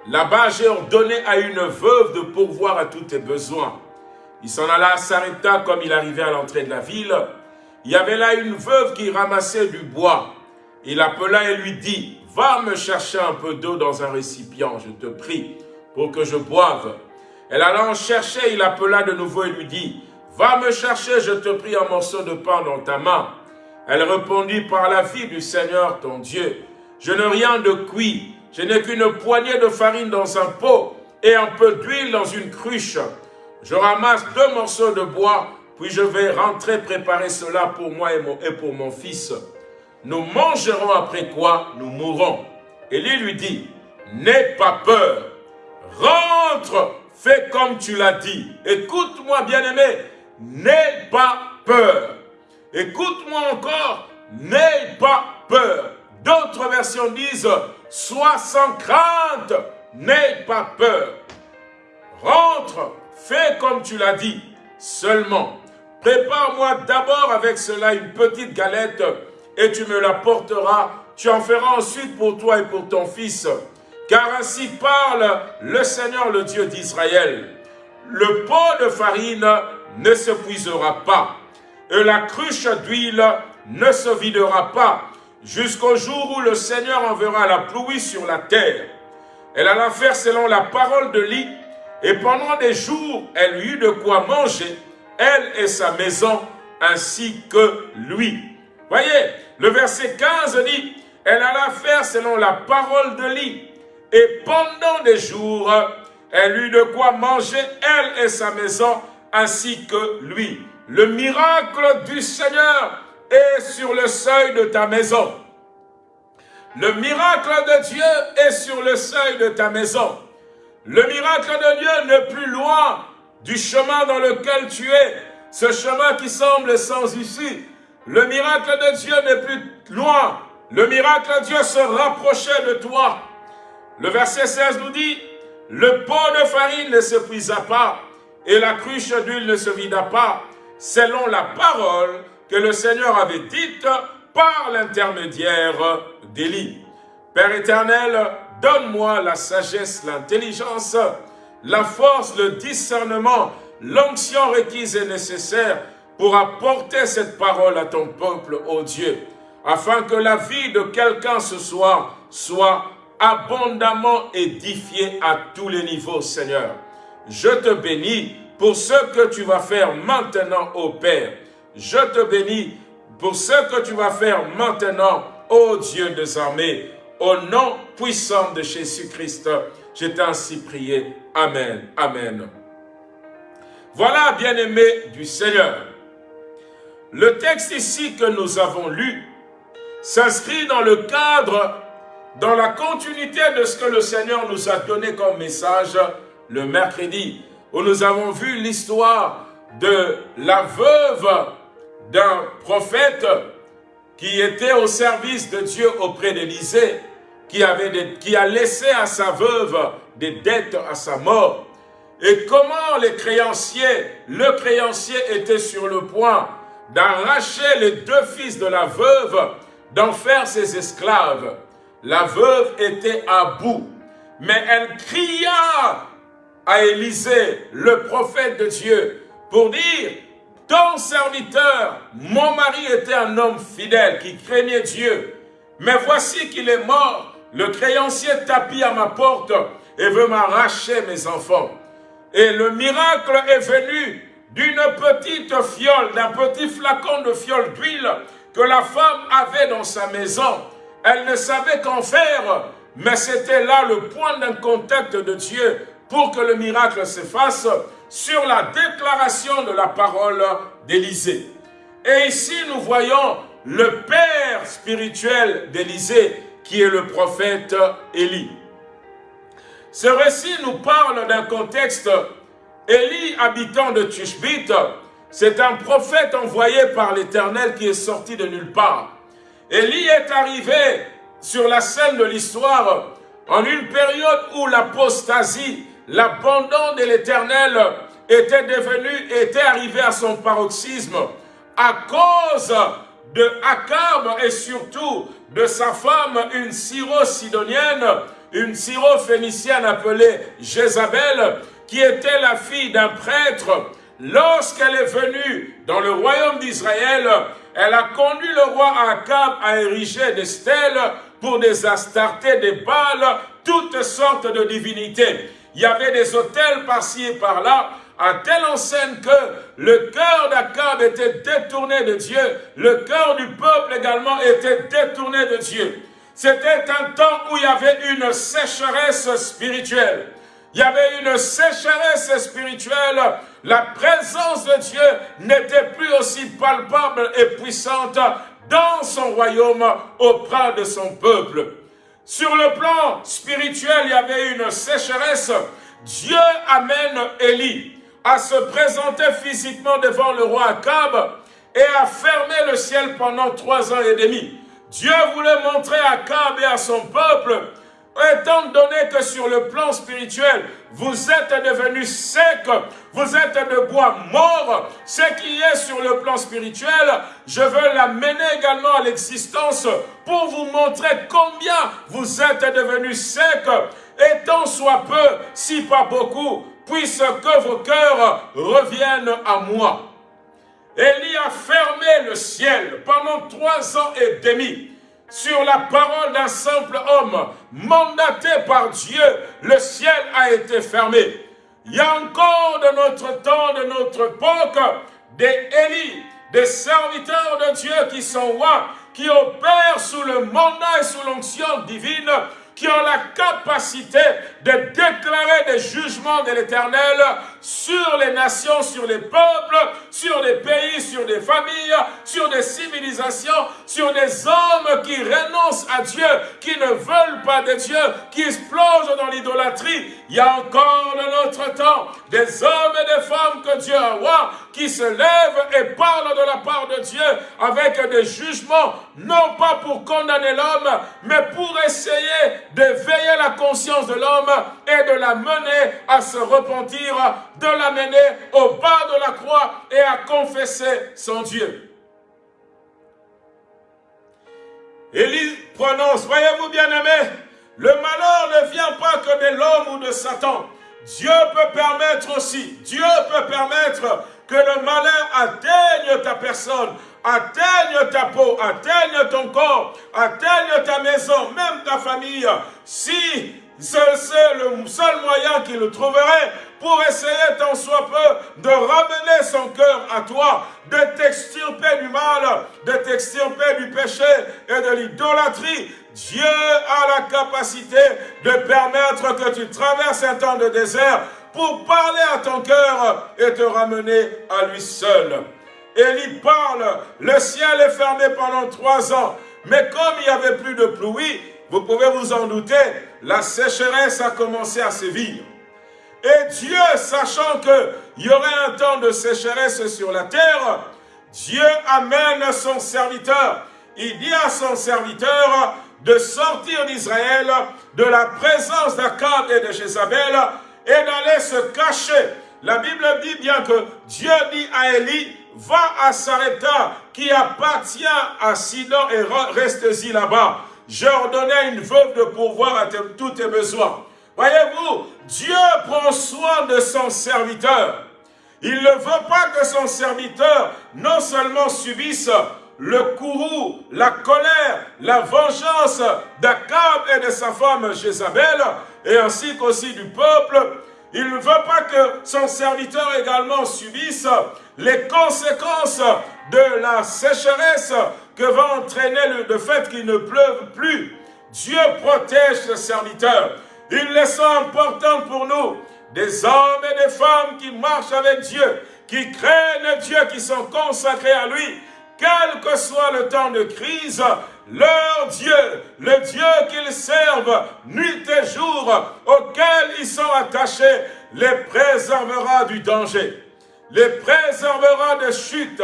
Là-bas, j'ai ordonné à une veuve de pourvoir à tous tes besoins. Il s'en alla à Sarepta comme il arrivait à l'entrée de la ville. Il y avait là une veuve qui ramassait du bois. Il appela et lui dit, « Va me chercher un peu d'eau dans un récipient, je te prie, pour que je boive. » Elle alla en chercher, il appela de nouveau et lui dit, « Va me chercher, je te prie, un morceau de pain dans ta main. » Elle répondit, « Par la vie du Seigneur ton Dieu, je n'ai rien de cuit, je n'ai qu'une poignée de farine dans un pot et un peu d'huile dans une cruche. Je ramasse deux morceaux de bois, puis je vais rentrer préparer cela pour moi et pour mon fils. Nous mangerons après quoi nous mourrons. Élie lui dit, n'aie pas peur, rentre, fais comme tu l'as dit. Écoute-moi bien-aimé, n'aie pas peur. Écoute-moi encore, n'aie pas peur. D'autres versions disent, sois sans crainte, n'aie pas peur. Rentre, fais comme tu l'as dit. Seulement, prépare-moi d'abord avec cela une petite galette et tu me la porteras. Tu en feras ensuite pour toi et pour ton fils. Car ainsi parle le Seigneur, le Dieu d'Israël. Le pot de farine ne se puisera pas, et la cruche d'huile ne se videra pas, jusqu'au jour où le Seigneur enverra la pluie sur la terre. Elle alla faire selon la parole de lit, et pendant des jours, elle eut de quoi manger, elle et sa maison, ainsi que lui. Voyez, le verset 15 dit, elle alla faire selon la parole de lit, et pendant des jours, elle eut de quoi manger, elle et sa maison, ainsi que lui. Le miracle du Seigneur est sur le seuil de ta maison. Le miracle de Dieu est sur le seuil de ta maison. Le miracle de Dieu n'est plus loin du chemin dans lequel tu es. Ce chemin qui semble sans issue. Le miracle de Dieu n'est plus loin. Le miracle de Dieu se rapprochait de toi. Le verset 16 nous dit, le pot de farine ne se puisa pas et la cruche d'huile ne se vida pas, selon la parole que le Seigneur avait dite par l'intermédiaire d'Élie. Père éternel, donne-moi la sagesse, l'intelligence, la force, le discernement, l'onction requise et nécessaire pour apporter cette parole à ton peuple, ô Dieu, afin que la vie de quelqu'un ce soir soit abondamment édifiée à tous les niveaux, Seigneur. Je te bénis pour ce que tu vas faire maintenant, ô Père. Je te bénis pour ce que tu vas faire maintenant, ô Dieu des armées, au nom puissant de Jésus-Christ. Je t'ai ainsi prié. Amen. Amen. Voilà, bien-aimés du Seigneur. Le texte ici que nous avons lu s'inscrit dans le cadre, dans la continuité de ce que le Seigneur nous a donné comme message le mercredi, où nous avons vu l'histoire de la veuve d'un prophète qui était au service de Dieu auprès d'Élisée, qui, qui a laissé à sa veuve des dettes à sa mort. Et comment les créanciers, le créancier était sur le point d'arracher les deux fils de la veuve, d'en faire ses esclaves. La veuve était à bout, mais elle cria à Élisée, le prophète de Dieu, pour dire, ton serviteur, mon mari était un homme fidèle qui craignait Dieu, mais voici qu'il est mort, le créancier tapit à ma porte et veut m'arracher mes enfants. Et le miracle est venu d'une petite fiole, d'un petit flacon de fiole d'huile que la femme avait dans sa maison. Elle ne savait qu'en faire, mais c'était là le point d'un contact de Dieu pour que le miracle se fasse sur la déclaration de la parole d'Élisée. Et ici, nous voyons le père spirituel d'Élisée, qui est le prophète Élie. Ce récit nous parle d'un contexte. Élie, habitant de Tushbit, c'est un prophète envoyé par l'Éternel qui est sorti de nulle part. Élie est arrivé sur la scène de l'histoire en une période où l'apostasie l'abandon de l'Éternel était devenu, était arrivé à son paroxysme à cause de Akab et surtout de sa femme, une syro-sidonienne, une syro-phénicienne appelée Jézabel, qui était la fille d'un prêtre. Lorsqu'elle est venue dans le royaume d'Israël, elle a conduit le roi Akab à ériger des stèles pour des astartés, des balles, toutes sortes de divinités il y avait des hôtels par-ci et par-là, à telle enseigne que le cœur d'Akab était détourné de Dieu, le cœur du peuple également était détourné de Dieu. C'était un temps où il y avait une sécheresse spirituelle. Il y avait une sécheresse spirituelle. La présence de Dieu n'était plus aussi palpable et puissante dans son royaume auprès de son peuple. Sur le plan spirituel, il y avait une sécheresse. Dieu amène Élie à se présenter physiquement devant le roi Akab et à fermer le ciel pendant trois ans et demi. Dieu voulait montrer à Akab et à son peuple Étant donné que sur le plan spirituel, vous êtes devenus secs, vous êtes de bois mort, ce qui est sur le plan spirituel, je veux l'amener également à l'existence pour vous montrer combien vous êtes devenus secs, et tant soit peu, si pas beaucoup, puisse que vos cœurs reviennent à moi. Élie a fermé le ciel pendant trois ans et demi sur la parole d'un simple homme, mandaté par Dieu, le ciel a été fermé. Il y a encore de notre temps, de notre époque, des Élis, des serviteurs de Dieu qui sont rois, qui opèrent sous le mandat et sous l'onction divine, qui ont la capacité de déclarer des jugements de l'Éternel sur les nations, sur les peuples, sur des pays, sur des familles, sur des civilisations, sur des hommes qui renoncent à Dieu, qui ne veulent pas de Dieu, qui se plongent dans l'idolâtrie. Il y a encore de notre temps des hommes et des femmes que Dieu a envoie qui se lèvent et parlent de la part de Dieu avec des jugements, non pas pour condamner l'homme, mais pour essayer de veiller la conscience de l'homme et de la mener à se repentir, de l'amener au bas de la croix et à confesser son Dieu. Élie prononce, voyez-vous bien aimé, le malheur ne vient pas que de l'homme ou de Satan. Dieu peut permettre aussi, Dieu peut permettre que le malheur atteigne ta personne, atteigne ta peau, atteigne ton corps, atteigne ta maison, même ta famille. Si c'est le seul moyen qu'il trouverait pour essayer tant soit peu de ramener son cœur à toi, de t'extirper du mal, de t'extirper du péché et de l'idolâtrie. Dieu a la capacité de permettre que tu traverses un temps de désert pour parler à ton cœur et te ramener à lui seul. Élie parle, le ciel est fermé pendant trois ans, mais comme il n'y avait plus de pluie, vous pouvez vous en douter, la sécheresse a commencé à sévir. Et Dieu, sachant qu'il y aurait un temps de sécheresse sur la terre, Dieu amène son serviteur. Il dit à son serviteur de sortir d'Israël de la présence d'Akab et de Jézabel et d'aller se cacher. La Bible dit bien que Dieu dit à Élie, va à Sarepta qui appartient à Sidon et reste-y là-bas. J'ai ordonné à une veuve de pourvoir à tous tes besoins. Voyez-vous, Dieu prend soin de son serviteur. Il ne veut pas que son serviteur non seulement subisse le courroux, la colère, la vengeance d'Akab et de sa femme Jézabel, et ainsi qu'aussi du peuple. Il ne veut pas que son serviteur également subisse les conséquences de la sécheresse que va entraîner le, fait qu'il ne pleuve plus. Dieu protège ses serviteurs. Il les sent importants pour nous. Des hommes et des femmes qui marchent avec Dieu, qui craignent Dieu, qui sont consacrés à lui, quel que soit le temps de crise, leur Dieu, le Dieu qu'ils servent nuit et jour, auquel ils sont attachés, les préservera du danger, les préservera de chutes,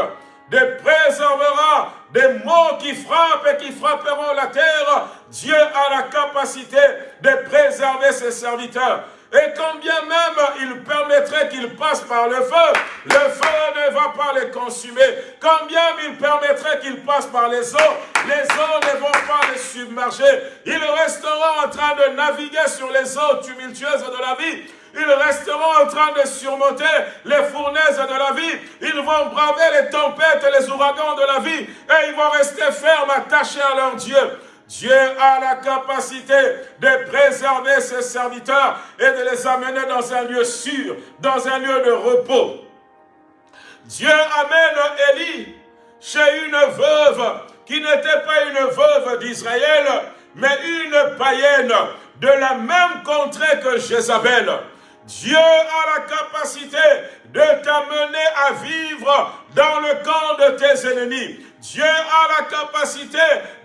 les préservera des mots qui frappent et qui frapperont la terre. Dieu a la capacité de préserver ses serviteurs. Et quand bien même il permettrait qu'ils passent par le feu, le feu ne va pas les consumer. Quand bien il permettrait qu'ils passent par les eaux, les eaux ne vont pas les submerger. Ils resteront en train de naviguer sur les eaux tumultueuses de la vie. Ils resteront en train de surmonter les fournaises de la vie. Ils vont braver les tempêtes et les ouragans de la vie. Et ils vont rester fermes, attachés à leur Dieu. Dieu a la capacité de préserver ses serviteurs et de les amener dans un lieu sûr, dans un lieu de repos. Dieu amène Élie chez une veuve qui n'était pas une veuve d'Israël, mais une païenne de la même contrée que Jézabel. Dieu a la capacité de t'amener à vivre dans le camp de tes ennemis. Dieu a la capacité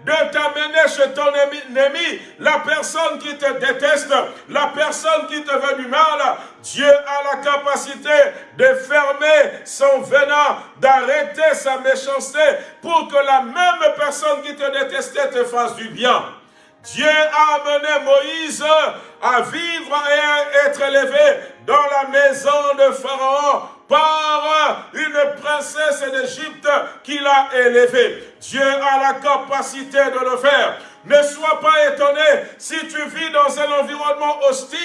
de t'amener chez ton ennemi, la personne qui te déteste, la personne qui te veut du mal. Dieu a la capacité de fermer son venin, d'arrêter sa méchanceté pour que la même personne qui te détestait te fasse du bien. Dieu a amené Moïse à vivre et à être élevé dans la maison de Pharaon par une princesse d'Égypte qu'il a élevée. Dieu a la capacité de le faire. Ne sois pas étonné si tu vis dans un environnement hostile.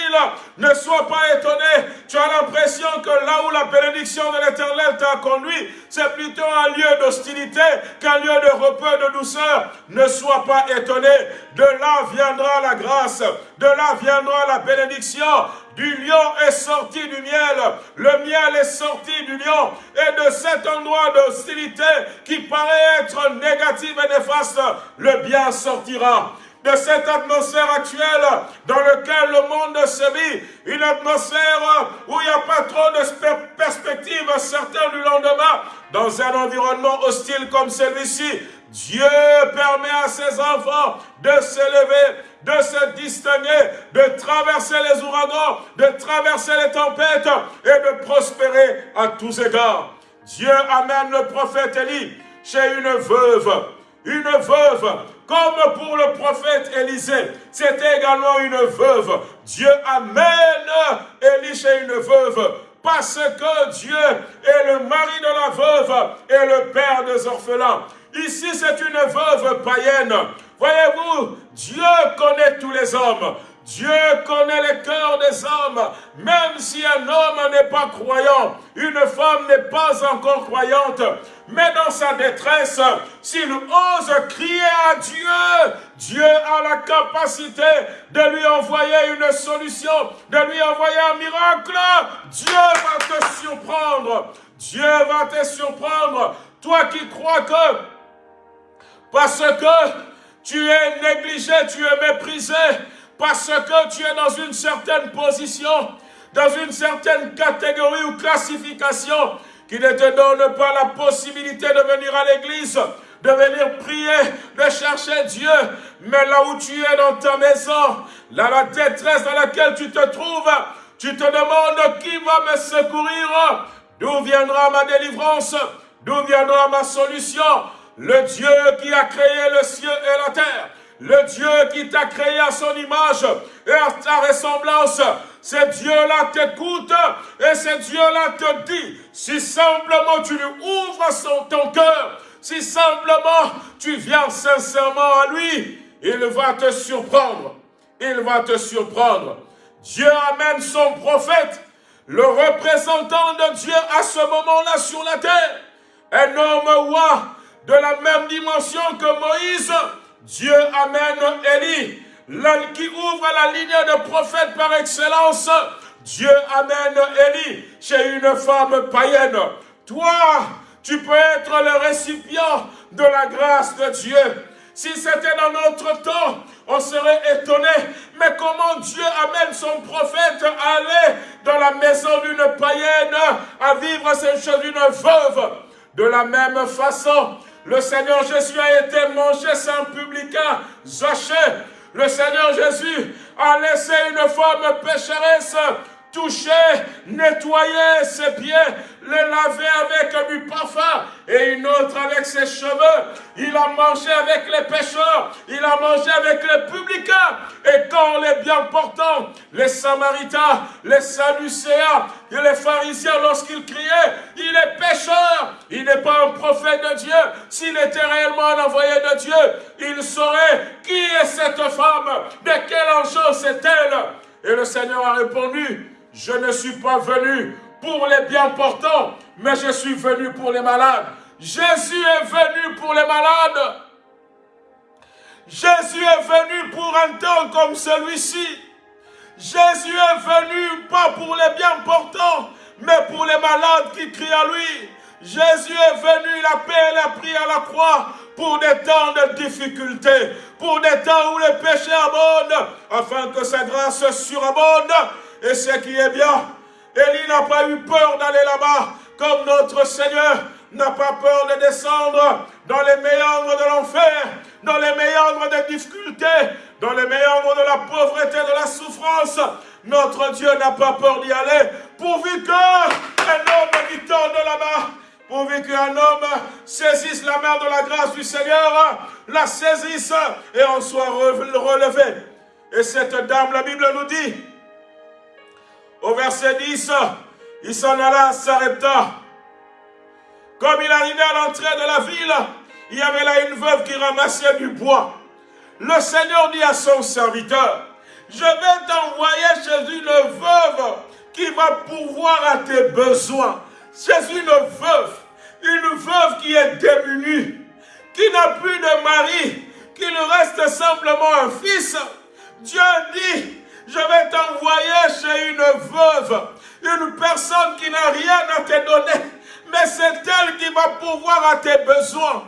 Ne sois pas étonné. Tu as l'impression que là où la bénédiction de l'éternel t'a conduit, c'est plutôt un lieu d'hostilité qu'un lieu de repos de douceur. Ne sois pas étonné. De là viendra la grâce. De là viendra la bénédiction. Du lion est sorti du miel. Le miel est sorti du lion. Et de cet endroit d'hostilité qui paraît être négatif et néfaste, le bien sortira de cette atmosphère actuelle dans laquelle le monde se vit, une atmosphère où il n'y a pas trop de perspectives certaines du lendemain, dans un environnement hostile comme celui-ci, Dieu permet à ses enfants de s'élever, de se distinguer, de traverser les ouragans, de traverser les tempêtes et de prospérer à tous égards. Dieu amène le prophète Élie chez une veuve. Une veuve, comme pour le prophète Élisée, c'était également une veuve. Dieu amène Élie chez une veuve parce que Dieu est le mari de la veuve et le père des orphelins. Ici, c'est une veuve païenne. Voyez-vous, Dieu connaît tous les hommes. Dieu connaît les cœurs des hommes. Même si un homme n'est pas croyant, une femme n'est pas encore croyante, mais dans sa détresse, s'il ose crier à Dieu, Dieu a la capacité de lui envoyer une solution, de lui envoyer un miracle. Dieu va te surprendre. Dieu va te surprendre. Toi qui crois que parce que tu es négligé, tu es méprisé, parce que tu es dans une certaine position, dans une certaine catégorie ou classification, qui ne te donne pas la possibilité de venir à l'église, de venir prier, de chercher Dieu. Mais là où tu es dans ta maison, dans la détresse dans laquelle tu te trouves, tu te demandes qui va me secourir, d'où viendra ma délivrance, d'où viendra ma solution? Le Dieu qui a créé le ciel et la terre, le Dieu qui t'a créé à son image et à ta ressemblance, ce Dieu-là t'écoute et ce Dieu-là te dit, si simplement tu lui ouvres ton cœur, si simplement tu viens sincèrement à lui, il va te surprendre. Il va te surprendre. Dieu amène son prophète, le représentant de Dieu à ce moment-là sur la terre. Un homme roi de la même dimension que Moïse, Dieu amène Élie, qui ouvre la ligne de prophète par excellence. Dieu amène Élie chez une femme païenne. Toi, tu peux être le récipient de la grâce de Dieu. Si c'était dans notre temps, on serait étonné. Mais comment Dieu amène son prophète à aller dans la maison d'une païenne, à vivre ces choses d'une veuve? De la même façon, le Seigneur Jésus a été mangé sans publicain, Zachée. Le Seigneur Jésus a laissé une femme pécheresse toucher, nettoyer ses pieds, les laver avec du parfum et une autre avec ses cheveux. Il a mangé avec les pêcheurs, il a mangé avec les publicains. Et quand les bien portants, les Samaritains, les Sadducéens et les pharisiens, lorsqu'ils criaient, il est pécheur, il n'est pas un prophète de Dieu. S'il était réellement un envoyé de Dieu, il saurait qui est cette femme, de quel enjeu c'est-elle. Et le Seigneur a répondu, je ne suis pas venu pour les bien portants, mais je suis venu pour les malades. Jésus est venu pour les malades. Jésus est venu pour un temps comme celui-ci. Jésus est venu pas pour les bien portants, mais pour les malades qui crient à lui. Jésus est venu, il a payé la pris à la croix pour des temps de difficulté, pour des temps où les péchés abondent, afin que sa grâce surabonde et ce qui est bien, Élie n'a pas eu peur d'aller là-bas, comme notre Seigneur n'a pas peur de descendre dans les méandres de l'enfer, dans les méandres des difficultés, dans les méandres de la pauvreté, de la souffrance. Notre Dieu n'a pas peur d'y aller, pourvu qu'un homme qui torde là-bas, pourvu qu'un homme saisisse la main de la grâce du Seigneur, la saisisse et en soit relevé. Et cette dame, la Bible nous dit, au verset 10, il s'en alla à Sarepta. Comme il arrivait à l'entrée de la ville, il y avait là une veuve qui ramassait du bois. Le Seigneur dit à son serviteur, je vais t'envoyer chez une veuve qui va pourvoir à tes besoins. Chez une veuve, une veuve qui est démunie, qui n'a plus de mari, qui lui reste simplement un fils. Dieu dit, je vais t'envoyer chez une veuve, une personne qui n'a rien à te donner, mais c'est elle qui va pouvoir à tes besoins.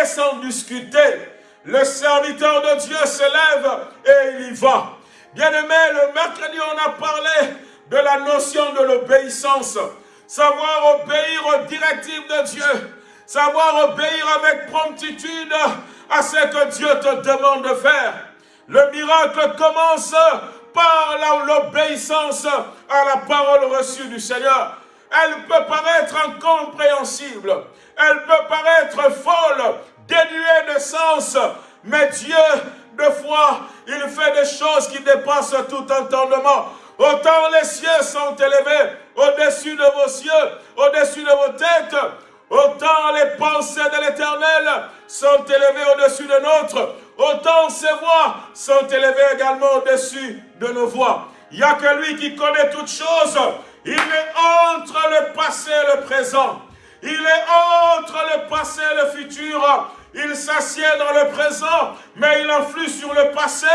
Et sans discuter, le serviteur de Dieu se lève et il y va. Bien-aimé, le mercredi, on a parlé de la notion de l'obéissance. Savoir obéir aux directives de Dieu. Savoir obéir avec promptitude à ce que Dieu te demande de faire. Le miracle commence par l'obéissance à la parole reçue du Seigneur. Elle peut paraître incompréhensible, elle peut paraître folle, dénuée de sens, mais Dieu, de foi, il fait des choses qui dépassent tout entendement. Autant les cieux sont élevés au-dessus de vos cieux, au-dessus de vos têtes, autant les pensées de l'Éternel sont élevées au-dessus de notre, autant ses voix sont élevées également au-dessus de nos voix. Il n'y a que lui qui connaît toutes choses. Il est entre le passé et le présent. Il est entre le passé et le futur. Il s'assied dans le présent, mais il influe sur le passé.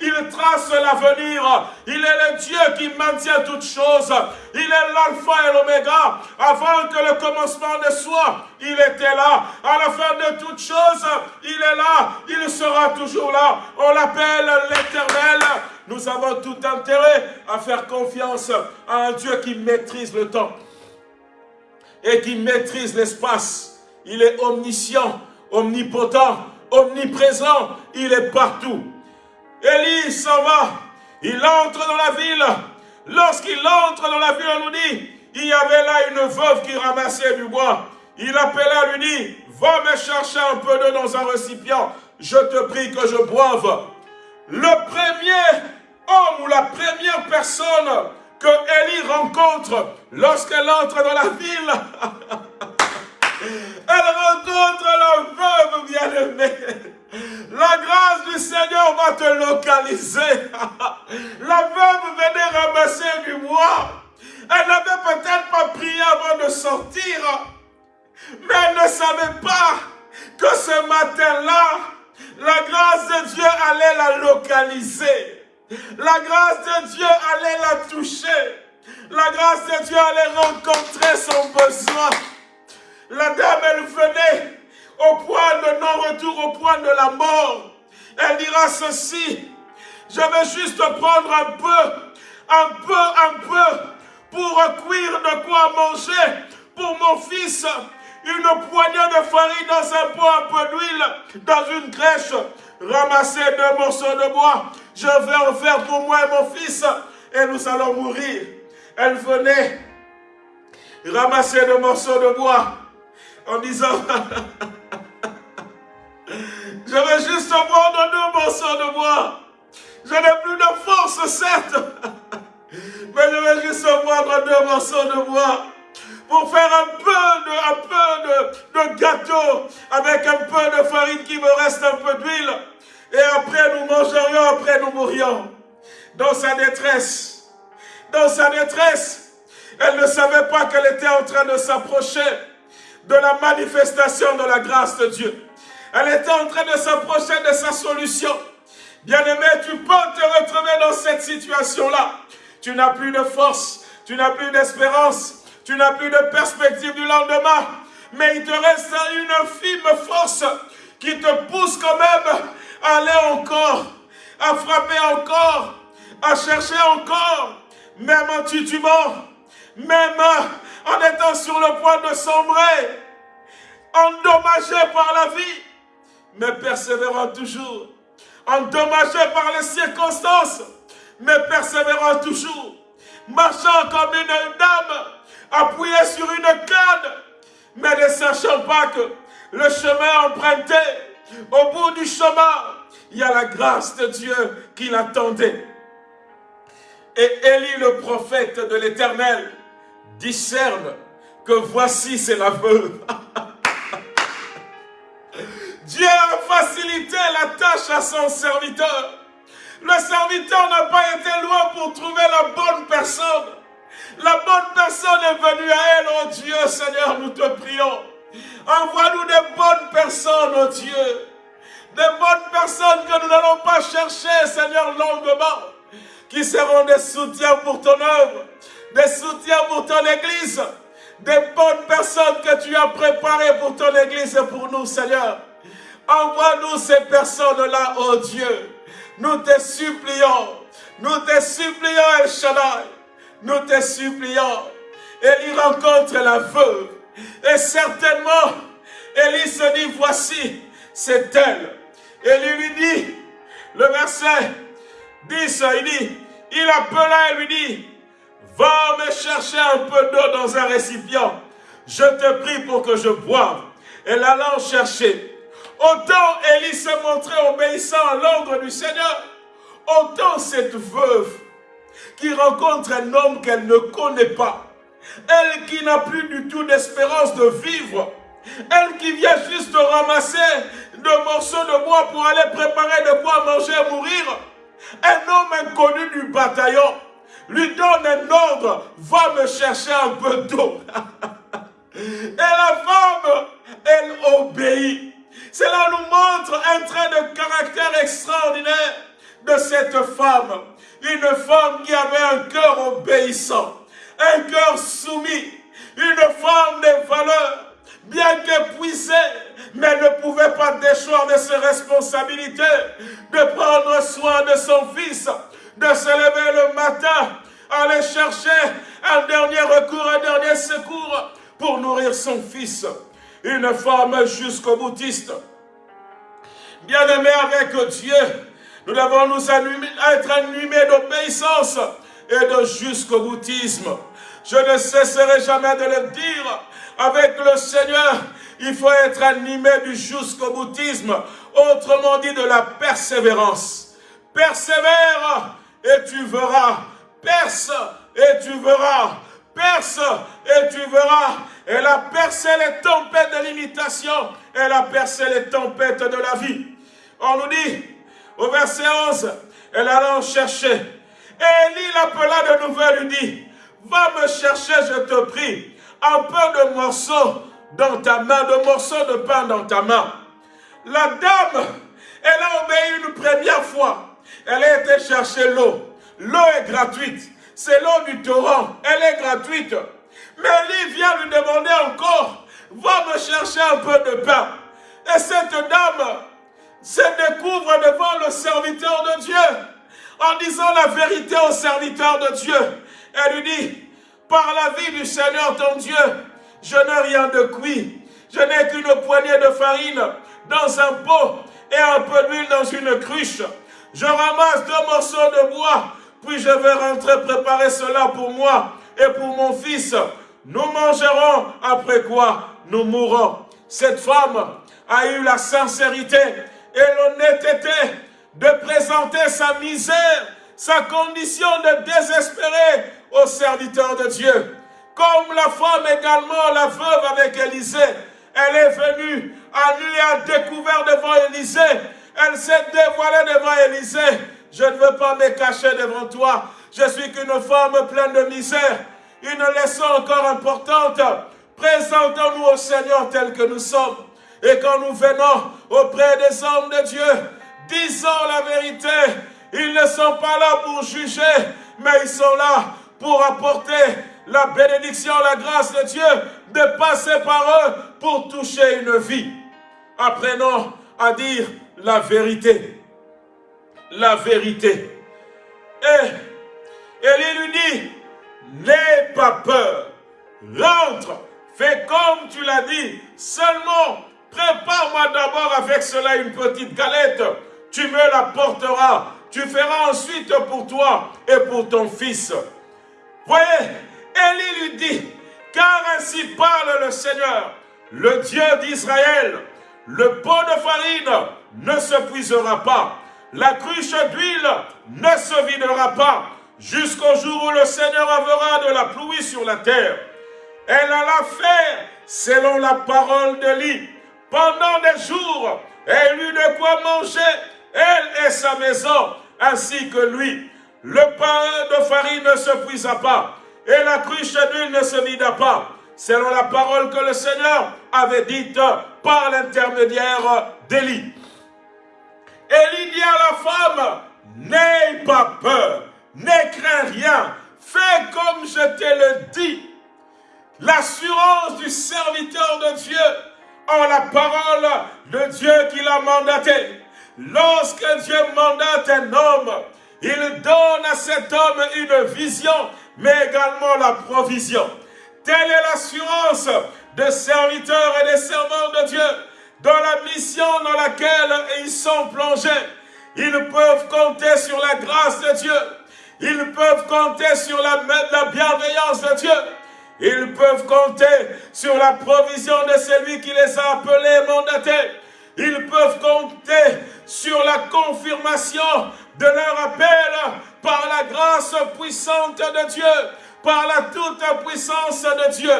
Il trace l'avenir. Il est le Dieu qui maintient toutes choses. Il est l'alpha et l'oméga. Avant que le commencement ne soit, il était là. À la fin de toutes choses, il est là. Il sera toujours là. On l'appelle l'éternel. Nous avons tout intérêt à faire confiance à un Dieu qui maîtrise le temps et qui maîtrise l'espace. Il est omniscient, omnipotent, omniprésent, il est partout. Élie s'en va, il entre dans la ville. Lorsqu'il entre dans la ville, on nous dit, il y avait là une veuve qui ramassait du bois. Il appela, lui dit, va me chercher un peu d'eau dans un récipient. Je te prie que je boive. Le premier homme ou la première personne que Élie rencontre lorsqu'elle entre dans la ville. Elle rencontre la veuve bien-aimée. La grâce du Seigneur va te localiser. La veuve venait ramasser du bois. Elle n'avait peut-être pas prié avant de sortir. Mais elle ne savait pas que ce matin-là, la grâce de Dieu allait la localiser. La grâce de Dieu allait la toucher. La grâce de Dieu allait rencontrer son besoin. La dame, elle venait au point de non-retour, au point de la mort. Elle dira ceci, je vais juste prendre un peu, un peu, un peu, pour cuire de quoi manger pour mon fils. Une poignée de farine dans un pot, un peu d'huile dans une crèche. Ramasser deux morceaux de bois je vais en faire pour moi et mon fils, et nous allons mourir. Elle venait ramasser des morceaux de bois en disant, je vais juste prendre deux morceaux de bois. Je n'ai plus de force, certes, mais je vais juste prendre deux morceaux de bois pour faire un peu de, un peu de, de gâteau avec un peu de farine qui me reste un peu d'huile et après, nous mangerions, après, nous mourions. Dans sa détresse. Dans sa détresse. Elle ne savait pas qu'elle était en train de s'approcher de la manifestation de la grâce de Dieu. Elle était en train de s'approcher de sa solution. Bien-aimé, tu peux te retrouver dans cette situation-là. Tu n'as plus de force, tu n'as plus d'espérance, tu n'as plus de perspective du lendemain. Mais il te reste une infime force qui te pousse quand même aller encore, à frapper encore, à chercher encore, même en titubant, même en étant sur le point de sombrer, endommagé par la vie, mais persévérant toujours, endommagé par les circonstances, mais persévérant toujours, marchant comme une dame, appuyée sur une canne, mais ne sachant pas que le chemin emprunté au bout du chemin, il y a la grâce de Dieu qui l'attendait. Et Élie, le prophète de l'Éternel, discerne que voici c'est la veuve. Dieu a facilité la tâche à son serviteur. Le serviteur n'a pas été loin pour trouver la bonne personne. La bonne personne est venue à elle, oh Dieu, Seigneur, nous te prions. Envoie-nous des bonnes personnes, oh Dieu. Des bonnes personnes que nous n'allons pas chercher, Seigneur, longuement. Qui seront des soutiens pour ton œuvre. Des soutiens pour ton église. Des bonnes personnes que tu as préparées pour ton église et pour nous, Seigneur. Envoie-nous ces personnes-là, oh Dieu. Nous te supplions. Nous te supplions, El Shaddai. Nous te supplions. Et rencontre la veuve et certainement, Élie se dit, voici, c'est elle. Élie lui dit, le verset 10, il dit, il appela et lui dit, va me chercher un peu d'eau dans un récipient. Je te prie pour que je boive. Elle allant chercher. Autant Élie se montrait obéissant à l'ordre du Seigneur, autant cette veuve qui rencontre un homme qu'elle ne connaît pas, elle qui n'a plus du tout d'espérance de vivre, Elle qui vient juste ramasser de morceaux de bois pour aller préparer de quoi manger et mourir. Un homme inconnu du bataillon lui donne un ordre, va me chercher un peu d'eau. et la femme, elle obéit. Cela nous montre un trait de caractère extraordinaire de cette femme. Une femme qui avait un cœur obéissant, un cœur soumis, une femme de valeur, bien qu'épuisée, mais ne pouvait pas déchoir de ses responsabilités, de prendre soin de son fils, de se lever le matin, aller chercher un dernier recours, un dernier secours pour nourrir son fils. Une femme jusqu'au boutiste. Bien-aimé avec Dieu, nous devons nous être animés d'obéissance et de jusqu'au boutisme. Je ne cesserai jamais de le dire. Avec le Seigneur, il faut être animé du jusqu'au boutisme. Autrement dit, de la persévérance. Persévère et tu verras. Perce et tu verras. Perce et tu verras. Elle a percé les tempêtes de l'imitation. Elle a percé les tempêtes de la vie. On nous dit, au verset 11, elle alla en chercher. Et Élie l'appela de nouveau lui dit, va me chercher, je te prie, un peu de morceaux dans ta main, de morceaux de pain dans ta main. La dame, elle a obéi une première fois. Elle a été chercher l'eau. L'eau est gratuite. C'est l'eau du torrent. Elle est gratuite. Mais Élie vient lui demander encore, va me chercher un peu de pain. Et cette dame se découvre devant le serviteur de Dieu en disant la vérité au serviteur de Dieu. Elle lui dit, par la vie du Seigneur ton Dieu, je n'ai rien de cuit. Je n'ai qu'une poignée de farine dans un pot et un peu d'huile dans une cruche. Je ramasse deux morceaux de bois, puis je vais rentrer préparer cela pour moi et pour mon fils. Nous mangerons, après quoi nous mourrons. Cette femme a eu la sincérité et l'honnêteté de présenter sa misère, sa condition de désespéré au serviteur de Dieu. Comme la femme également, la veuve avec Élisée, elle est venue à nu et à découvert devant Élisée. Elle s'est dévoilée devant Élisée. Je ne veux pas me cacher devant toi. Je suis qu'une femme pleine de misère. Une leçon encore importante. Présentons-nous au Seigneur tel que nous sommes. Et quand nous venons auprès des hommes de Dieu, disons la vérité. Ils ne sont pas là pour juger, mais ils sont là pour apporter la bénédiction, la grâce de Dieu, de passer par eux pour toucher une vie. Apprenons à dire la vérité. La vérité. Et Élie lui dit, n'aie pas peur, rentre, fais comme tu l'as dit, seulement prépare-moi d'abord avec cela une petite galette, tu me la porteras, tu feras ensuite pour toi et pour ton fils. Voyez, Élie lui dit, car ainsi parle le Seigneur, le Dieu d'Israël, le pot de farine ne se puisera pas, la cruche d'huile ne se videra pas, jusqu'au jour où le Seigneur enverra de la pluie sur la terre. Elle alla faire selon la parole de. Pendant des jours, elle eut de quoi manger, elle et sa maison, ainsi que lui. Le pain de farine ne se puisa pas, et la cruche d'huile ne se vida pas, selon la parole que le Seigneur avait dite par l'intermédiaire d'Élie. Élie dit à la femme, n'aie pas peur, n'aie crains rien, fais comme je te le dis. L'assurance du serviteur de Dieu en la parole de Dieu qu'il a mandaté. Lorsque Dieu mandate un homme, il donne à cet homme une vision, mais également la provision. Telle est l'assurance des serviteurs et des servants de Dieu dans la mission dans laquelle ils sont plongés. Ils peuvent compter sur la grâce de Dieu. Ils peuvent compter sur la, la bienveillance de Dieu. Ils peuvent compter sur la provision de celui qui les a appelés et mandatés. Ils peuvent compter sur la confirmation de leur appel par la grâce puissante de Dieu, par la toute puissance de Dieu.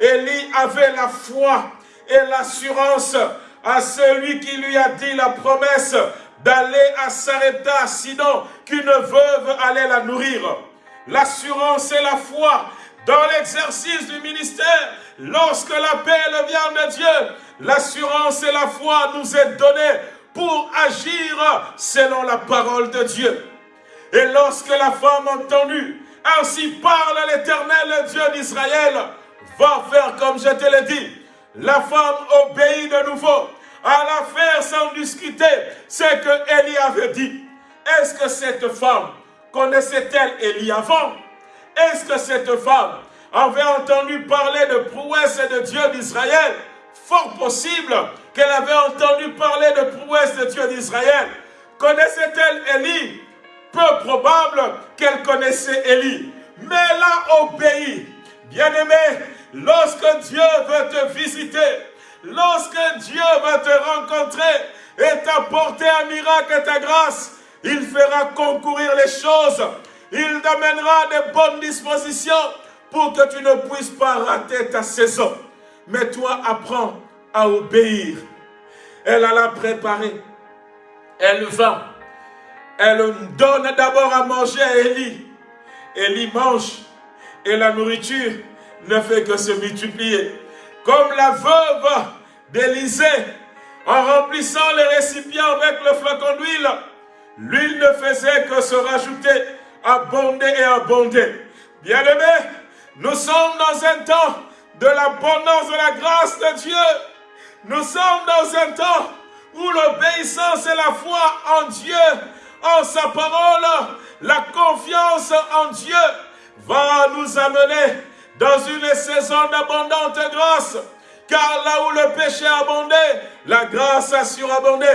Élie avait la foi et l'assurance à celui qui lui a dit la promesse d'aller à Sarepta, sinon qu'une veuve allait la nourrir. L'assurance et la foi dans l'exercice du ministère, lorsque l'appel vient de Dieu, l'assurance et la foi nous est donnée pour agir selon la parole de Dieu. Et lorsque la femme entendue, ainsi parle l'éternel Dieu d'Israël, va faire comme je te l'ai dit. La femme obéit de nouveau à l'affaire sans discuter ce que Élie avait dit. Est-ce que cette femme connaissait-elle Élie avant? Est-ce que cette femme avait entendu parler de prouesse de Dieu d'Israël? Fort possible qu'elle avait entendu parler de prouesse de Dieu d'Israël. Connaissait-elle Élie Peu probable qu'elle connaissait Élie. Mais elle a obéi. Bien-aimé, lorsque Dieu veut te visiter, lorsque Dieu va te rencontrer et t'apporter un miracle et ta grâce, il fera concourir les choses. Il t'amènera des bonnes dispositions pour que tu ne puisses pas rater ta saison. Mais toi, apprends à obéir. Elle alla préparer. Elle va. Elle donne d'abord à manger à Élie. Élie mange. Et la nourriture ne fait que se multiplier. Comme la veuve d'Élysée, en remplissant les récipients avec le flacon d'huile, l'huile ne faisait que se rajouter, abonder et abonder. Bien-aimés, nous sommes dans un temps de l'abondance de la grâce de Dieu. Nous sommes dans un temps où l'obéissance et la foi en Dieu, en sa parole, la confiance en Dieu va nous amener dans une saison d'abondante grâce. Car là où le péché a abondé, la grâce a surabondé.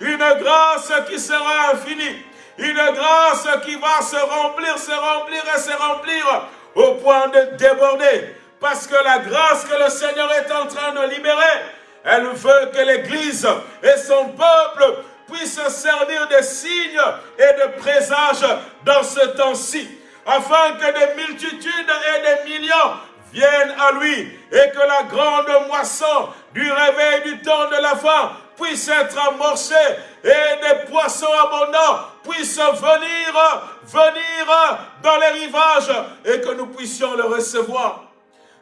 Une grâce qui sera infinie. Une grâce qui va se remplir, se remplir et se remplir au point de déborder. Parce que la grâce que le Seigneur est en train de libérer, elle veut que l'Église et son peuple puissent servir de signes et de présages dans ce temps-ci, afin que des multitudes et des millions viennent à lui et que la grande moisson du réveil du temps de la fin puisse être amorcée et des poissons abondants puissent venir, venir dans les rivages et que nous puissions le recevoir.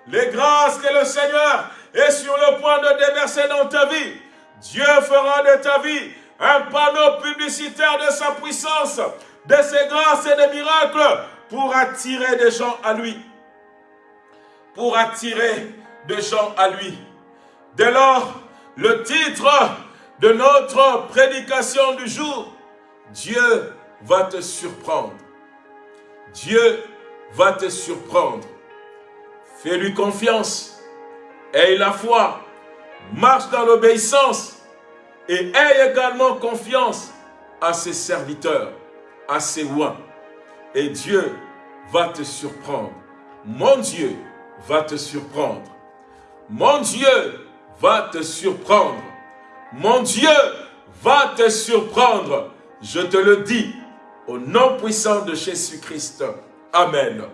Les grâces que le Seigneur est sur le point de déverser dans ta vie, Dieu fera de ta vie un panneau publicitaire de sa puissance, de ses grâces et des miracles pour attirer des gens à lui pour attirer des gens à lui. Dès lors, le titre de notre prédication du jour, Dieu va te surprendre. Dieu va te surprendre. Fais-lui confiance, aie la foi, marche dans l'obéissance et aie également confiance à ses serviteurs, à ses rois. Et Dieu va te surprendre. Mon Dieu va te surprendre. Mon Dieu va te surprendre. Mon Dieu va te surprendre. Je te le dis au nom puissant de Jésus-Christ. Amen.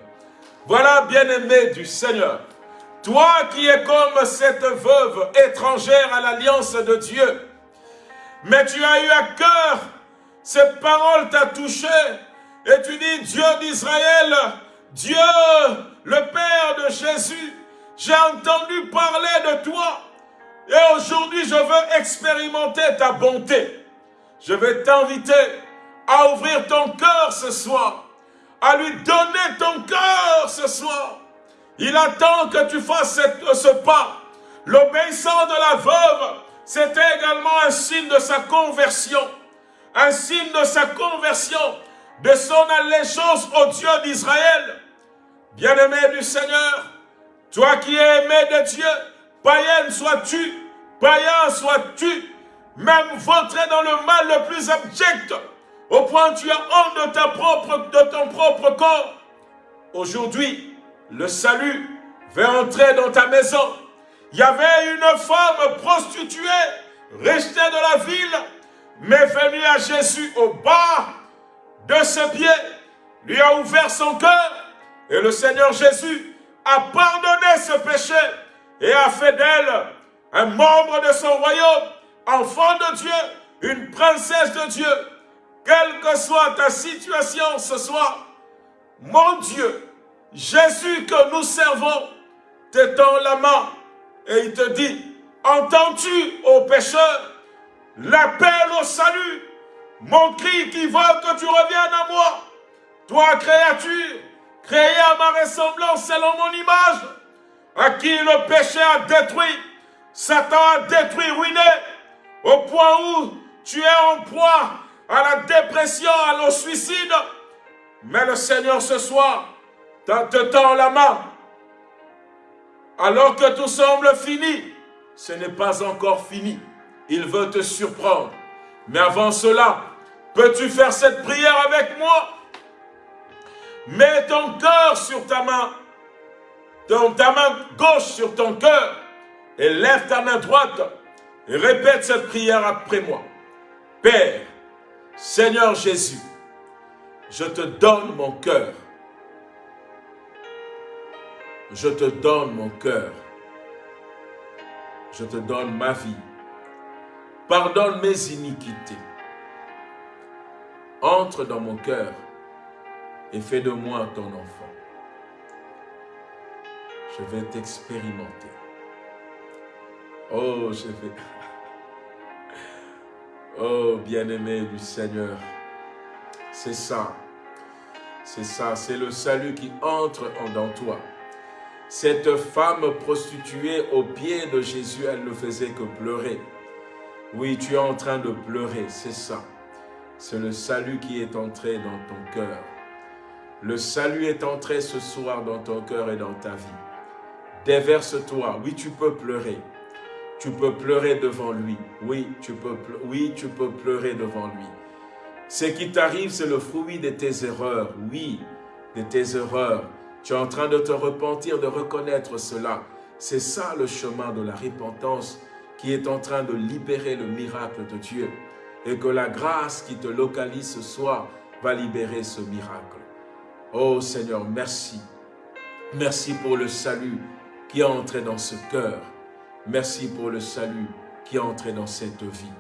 Voilà, bien-aimé du Seigneur, toi qui es comme cette veuve étrangère à l'alliance de Dieu, mais tu as eu à cœur, cette parole t'a touché, et tu dis, Dieu d'Israël, Dieu le Père de Jésus, j'ai entendu parler de toi. Et aujourd'hui, je veux expérimenter ta bonté. Je vais t'inviter à ouvrir ton cœur ce soir, à lui donner ton cœur ce soir. Il attend que tu fasses ce pas. L'obéissance de la veuve, c'était également un signe de sa conversion. Un signe de sa conversion, de son allégeance au Dieu d'Israël. Bien-aimé du Seigneur, toi qui es aimé de Dieu, païenne sois-tu, païen sois-tu, même vautré dans le mal le plus abject, au point où tu as honte de, ton propre corps. Aujourd'hui, le salut va entrer dans ta maison. Il y avait une femme prostituée, restée de la ville, mais venue à Jésus au bas de ses pieds, lui a ouvert son cœur et le Seigneur Jésus a pardonné ce péché et a fait d'elle un membre de son royaume, enfant de Dieu, une princesse de Dieu, quelle que soit ta situation ce soir, mon Dieu, Jésus que nous servons, t'étend la main et il te dit, entends-tu, ô pécheur, l'appel au salut, mon cri qui veut que tu reviennes à moi, toi créature, créée à ma ressemblance selon mon image, à qui le péché a détruit, Satan a détruit, ruiné, au point où tu es en proie à la dépression, à le suicide. Mais le Seigneur ce soir te tend la main. Alors que tout semble fini, ce n'est pas encore fini. Il veut te surprendre. Mais avant cela, peux-tu faire cette prière avec moi? Mets ton cœur sur ta main, ton, ta main gauche sur ton cœur, et lève ta main droite, et répète cette prière après moi. Père, Seigneur Jésus, je te donne mon cœur. Je te donne mon cœur. Je te donne ma vie. Pardonne mes iniquités. Entre dans mon cœur et fais de moi ton enfant. Je vais t'expérimenter. Oh, je vais... Oh, bien-aimé du Seigneur, c'est ça. C'est ça, c'est le salut qui entre dans toi. Cette femme prostituée au pied de Jésus, elle ne faisait que pleurer. Oui, tu es en train de pleurer, c'est ça. C'est le salut qui est entré dans ton cœur. Le salut est entré ce soir dans ton cœur et dans ta vie. Déverse-toi. Oui, tu peux pleurer. Tu peux pleurer devant lui. Oui, tu peux, oui, tu peux pleurer devant lui. Ce qui t'arrive, c'est le fruit de tes erreurs. Oui, de tes erreurs. Tu es en train de te repentir, de reconnaître cela. C'est ça le chemin de la repentance qui est en train de libérer le miracle de Dieu. Et que la grâce qui te localise ce soir va libérer ce miracle. Oh Seigneur, merci. Merci pour le salut qui est entré dans ce cœur. Merci pour le salut qui est entré dans cette vie.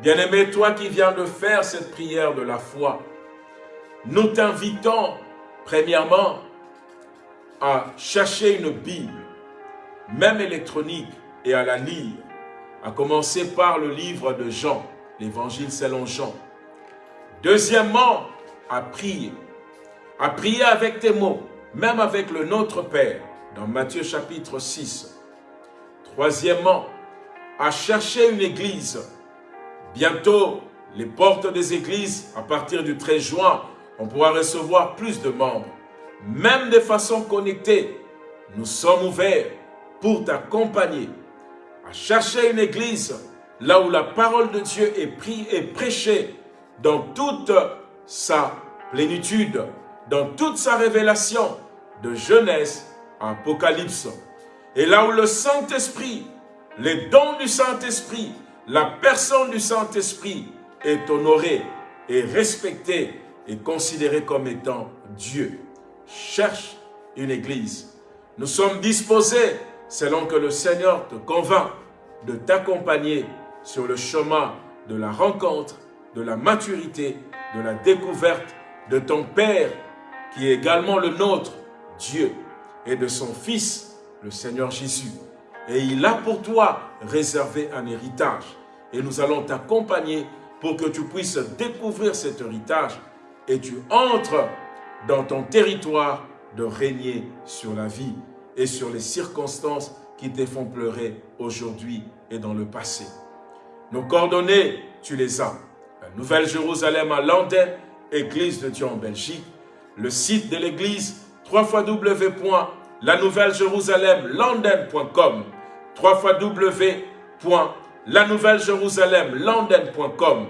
Bien-aimé, toi qui viens de faire cette prière de la foi, nous t'invitons, premièrement, à chercher une Bible, même électronique, et à la lire, à commencer par le livre de Jean, l'évangile selon Jean. Deuxièmement, à prier, à prier avec tes mots, même avec le Notre Père, dans Matthieu chapitre 6. Troisièmement, à chercher une église. Bientôt, les portes des églises, à partir du 13 juin, on pourra recevoir plus de membres. Même de façon connectée, nous sommes ouverts pour t'accompagner à chercher une église là où la parole de Dieu est, prise et prêchée dans toute sa plénitude, dans toute sa révélation de Genèse à Apocalypse. Et là où le Saint-Esprit, les dons du Saint-Esprit, la personne du Saint-Esprit est honorée et respectée et considérée comme étant Dieu. Cherche une église. Nous sommes disposés, selon que le Seigneur te convainc, de t'accompagner sur le chemin de la rencontre, de la maturité, de la découverte de ton Père, qui est également le nôtre, Dieu, et de son Fils, le Seigneur Jésus. Et il a pour toi réservé un héritage. Et nous allons t'accompagner pour que tu puisses découvrir cet héritage et tu entres dans ton territoire de régner sur la vie et sur les circonstances qui te font pleurer aujourd'hui et dans le passé. Nos coordonnées, tu les as. La Nouvelle-Jérusalem à Londres, Église de Dieu en Belgique. Le site de l'église, www la nouvelle Jérusalem london.com 3 Jérusalem london.com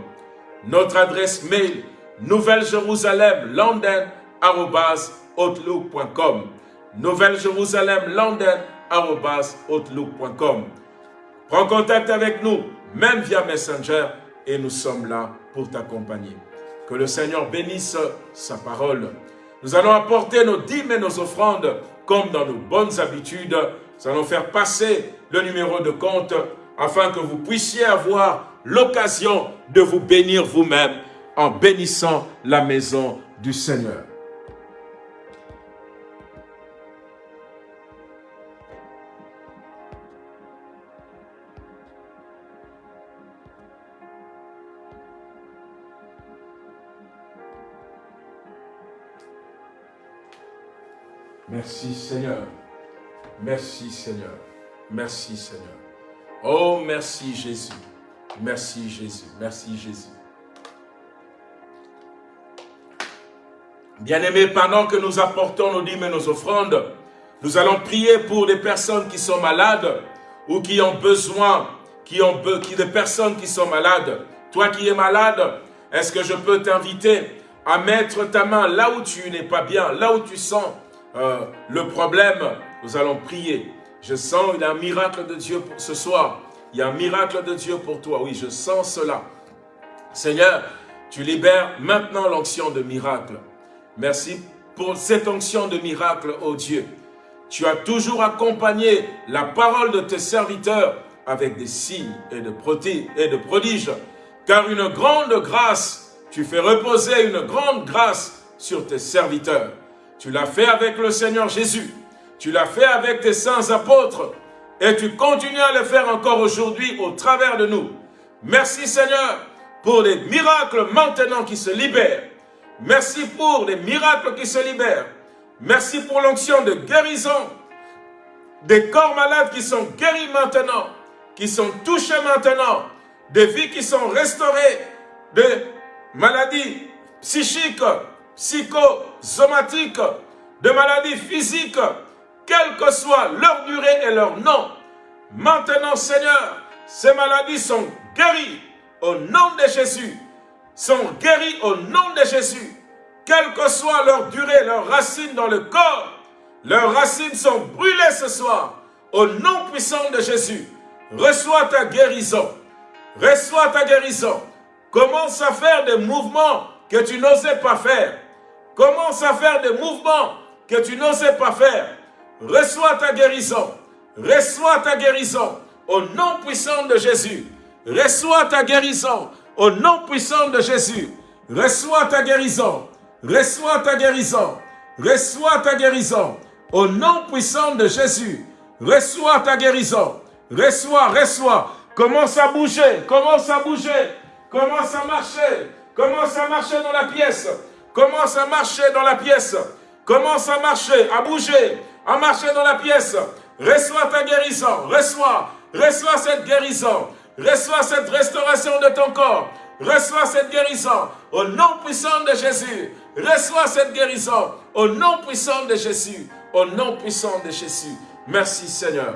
Notre adresse mail nouvelle Jérusalem london outlook.com Nouvelle Jérusalem london outlook.com Prends contact avec nous, même via Messenger, et nous sommes là pour t'accompagner. Que le Seigneur bénisse sa parole. Nous allons apporter nos dîmes et nos offrandes comme dans nos bonnes habitudes nous allons faire passer le numéro de compte afin que vous puissiez avoir l'occasion de vous bénir vous-même en bénissant la maison du Seigneur. Merci Seigneur. Merci Seigneur. Merci Seigneur. Oh, merci Jésus. Merci Jésus. Merci Jésus. Bien-aimés, pendant que nous apportons nos dîmes et nos offrandes, nous allons prier pour des personnes qui sont malades ou qui ont besoin, qui ont qui, des personnes qui sont malades. Toi qui es malade, est-ce que je peux t'inviter à mettre ta main là où tu n'es pas bien, là où tu sens euh, le problème Nous allons prier. Je sens, il y a un miracle de Dieu pour ce soir. Il y a un miracle de Dieu pour toi. Oui, je sens cela. Seigneur, tu libères maintenant l'onction de miracle. Merci pour cette onction de miracle, ô Dieu. Tu as toujours accompagné la parole de tes serviteurs avec des signes et de prodiges. Car une grande grâce, tu fais reposer une grande grâce sur tes serviteurs. Tu l'as fait avec le Seigneur Jésus. Tu l'as fait avec tes saints apôtres. Et tu continues à le faire encore aujourd'hui au travers de nous. Merci Seigneur pour les miracles maintenant qui se libèrent Merci pour les miracles qui se libèrent. Merci pour l'onction de guérison des corps malades qui sont guéris maintenant, qui sont touchés maintenant, des vies qui sont restaurées, de maladies psychiques, psychosomatiques, de maladies physiques, quelle que soit leur durée et leur nom. Maintenant, Seigneur, ces maladies sont guéries au nom de Jésus sont guéris au nom de Jésus. Quelle que soit leur durée, leurs racines dans le corps, leurs racines sont brûlées ce soir. Au nom puissant de Jésus, reçois ta guérison. Reçois ta guérison. Commence à faire des mouvements que tu n'osais pas faire. Commence à faire des mouvements que tu n'osais pas faire. Reçois ta guérison. Reçois ta guérison. Au nom puissant de Jésus. Reçois ta guérison. Au nom puissant de Jésus, reçois ta guérison. Reçois ta guérison. Reçois ta guérison. Au nom puissant de Jésus, reçois ta guérison. Reçois, reçois. Commence à bouger, commence à bouger. Commence à marcher. Commence à marcher dans la pièce. Commence à marcher dans la pièce? Commence à marcher, à bouger, à marcher dans la pièce. Reçois ta guérison. Reçois, reçois cette guérison. Reçois cette restauration de ton corps. Reçois cette guérison au nom puissant de Jésus. Reçois cette guérison au nom puissant de Jésus. Au nom puissant de Jésus. Merci Seigneur.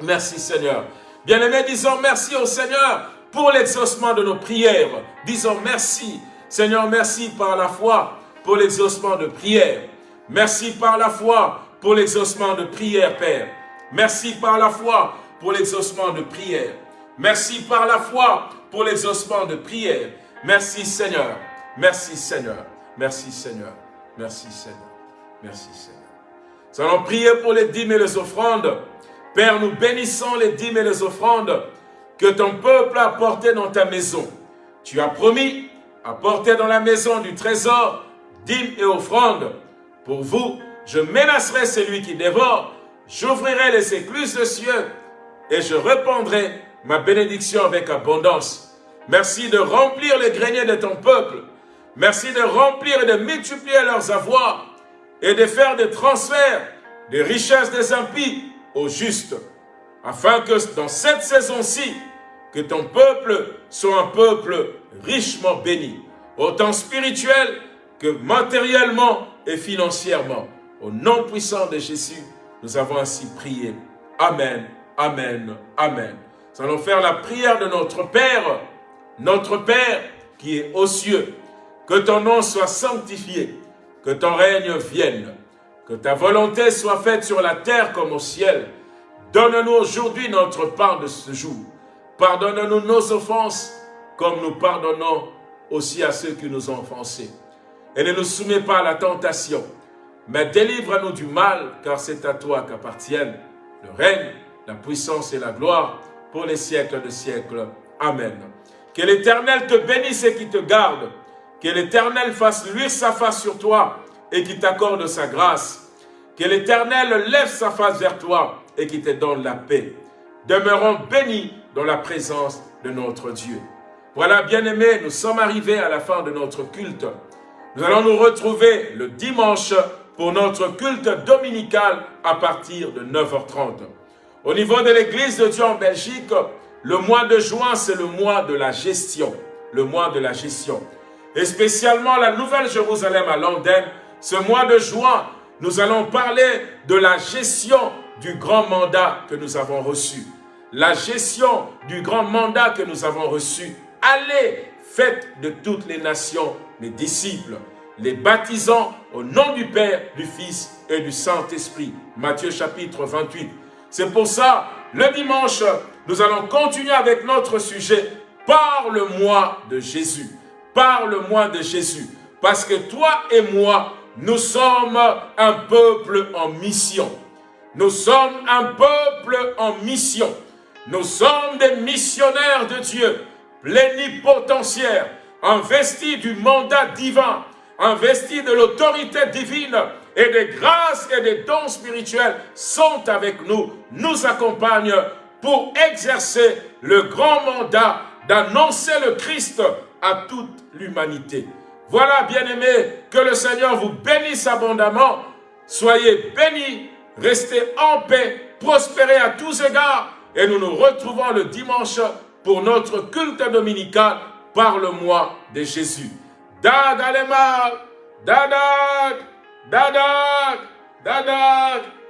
Merci Seigneur. Bien-aimés, disons merci au Seigneur pour l'exaucement de nos prières. Disons merci. Seigneur, merci par la foi pour l'exaucement de prière. Merci par la foi pour l'exaucement de prière, Père. Merci par la foi pour l'exaucement de prière. Merci par la foi pour l'exaucement de prière. Merci Seigneur. Merci Seigneur. Merci Seigneur. Merci Seigneur. Merci Seigneur. Nous allons prier pour les dîmes et les offrandes. Père, nous bénissons les dîmes et les offrandes que ton peuple a apportées dans ta maison. Tu as promis apporter dans la maison du trésor dîmes et offrandes. Pour vous, je menacerai celui qui dévore, j'ouvrirai les écluses de cieux et je répandrai ma bénédiction avec abondance. Merci de remplir les greniers de ton peuple. Merci de remplir et de multiplier leurs avoirs et de faire des transferts des richesses des impies aux justes, afin que dans cette saison-ci, que ton peuple soit un peuple richement béni, autant spirituel que matériellement et financièrement. Au nom puissant de Jésus, nous avons ainsi prié. Amen, Amen, Amen. Nous allons faire la prière de notre Père, notre Père qui est aux cieux. Que ton nom soit sanctifié, que ton règne vienne, que ta volonté soit faite sur la terre comme au ciel. Donne-nous aujourd'hui notre part de ce jour. Pardonne-nous nos offenses, comme nous pardonnons aussi à ceux qui nous ont offensés. Et ne nous soumets pas à la tentation, mais délivre-nous du mal, car c'est à toi qu'appartiennent le règne, la puissance et la gloire pour les siècles de siècles. Amen. Que l'Éternel te bénisse et qui te garde. Que l'Éternel fasse luire sa face sur toi et qui t'accorde sa grâce. Que l'Éternel lève sa face vers toi et qui te donne la paix. Demeurons bénis dans la présence de notre Dieu. Voilà, bien-aimés, nous sommes arrivés à la fin de notre culte. Nous allons nous retrouver le dimanche pour notre culte dominical à partir de 9h30. Au niveau de l'Église de Dieu en Belgique, le mois de juin, c'est le mois de la gestion. Le mois de la gestion. Et spécialement la Nouvelle Jérusalem à Londres, ce mois de juin, nous allons parler de la gestion du grand mandat que nous avons reçu. La gestion du grand mandat que nous avons reçu. Allez, faites de toutes les nations mes disciples, les baptisant au nom du Père, du Fils et du Saint-Esprit. Matthieu chapitre 28. C'est pour ça, le dimanche, nous allons continuer avec notre sujet. Parle-moi de Jésus. Parle-moi de Jésus. Parce que toi et moi, nous sommes un peuple en mission. Nous sommes un peuple en mission. Nous sommes des missionnaires de Dieu, plénipotentiaires, investis du mandat divin, investis de l'autorité divine et des grâces et des dons spirituels sont avec nous, nous accompagnent pour exercer le grand mandat d'annoncer le Christ à toute l'humanité. Voilà, bien-aimés, que le Seigneur vous bénisse abondamment. Soyez bénis, restez en paix, prospérez à tous égards. Et nous nous retrouvons le dimanche pour notre culte dominical. Parle-moi de Jésus. Dag Dadag, dadag, dadag.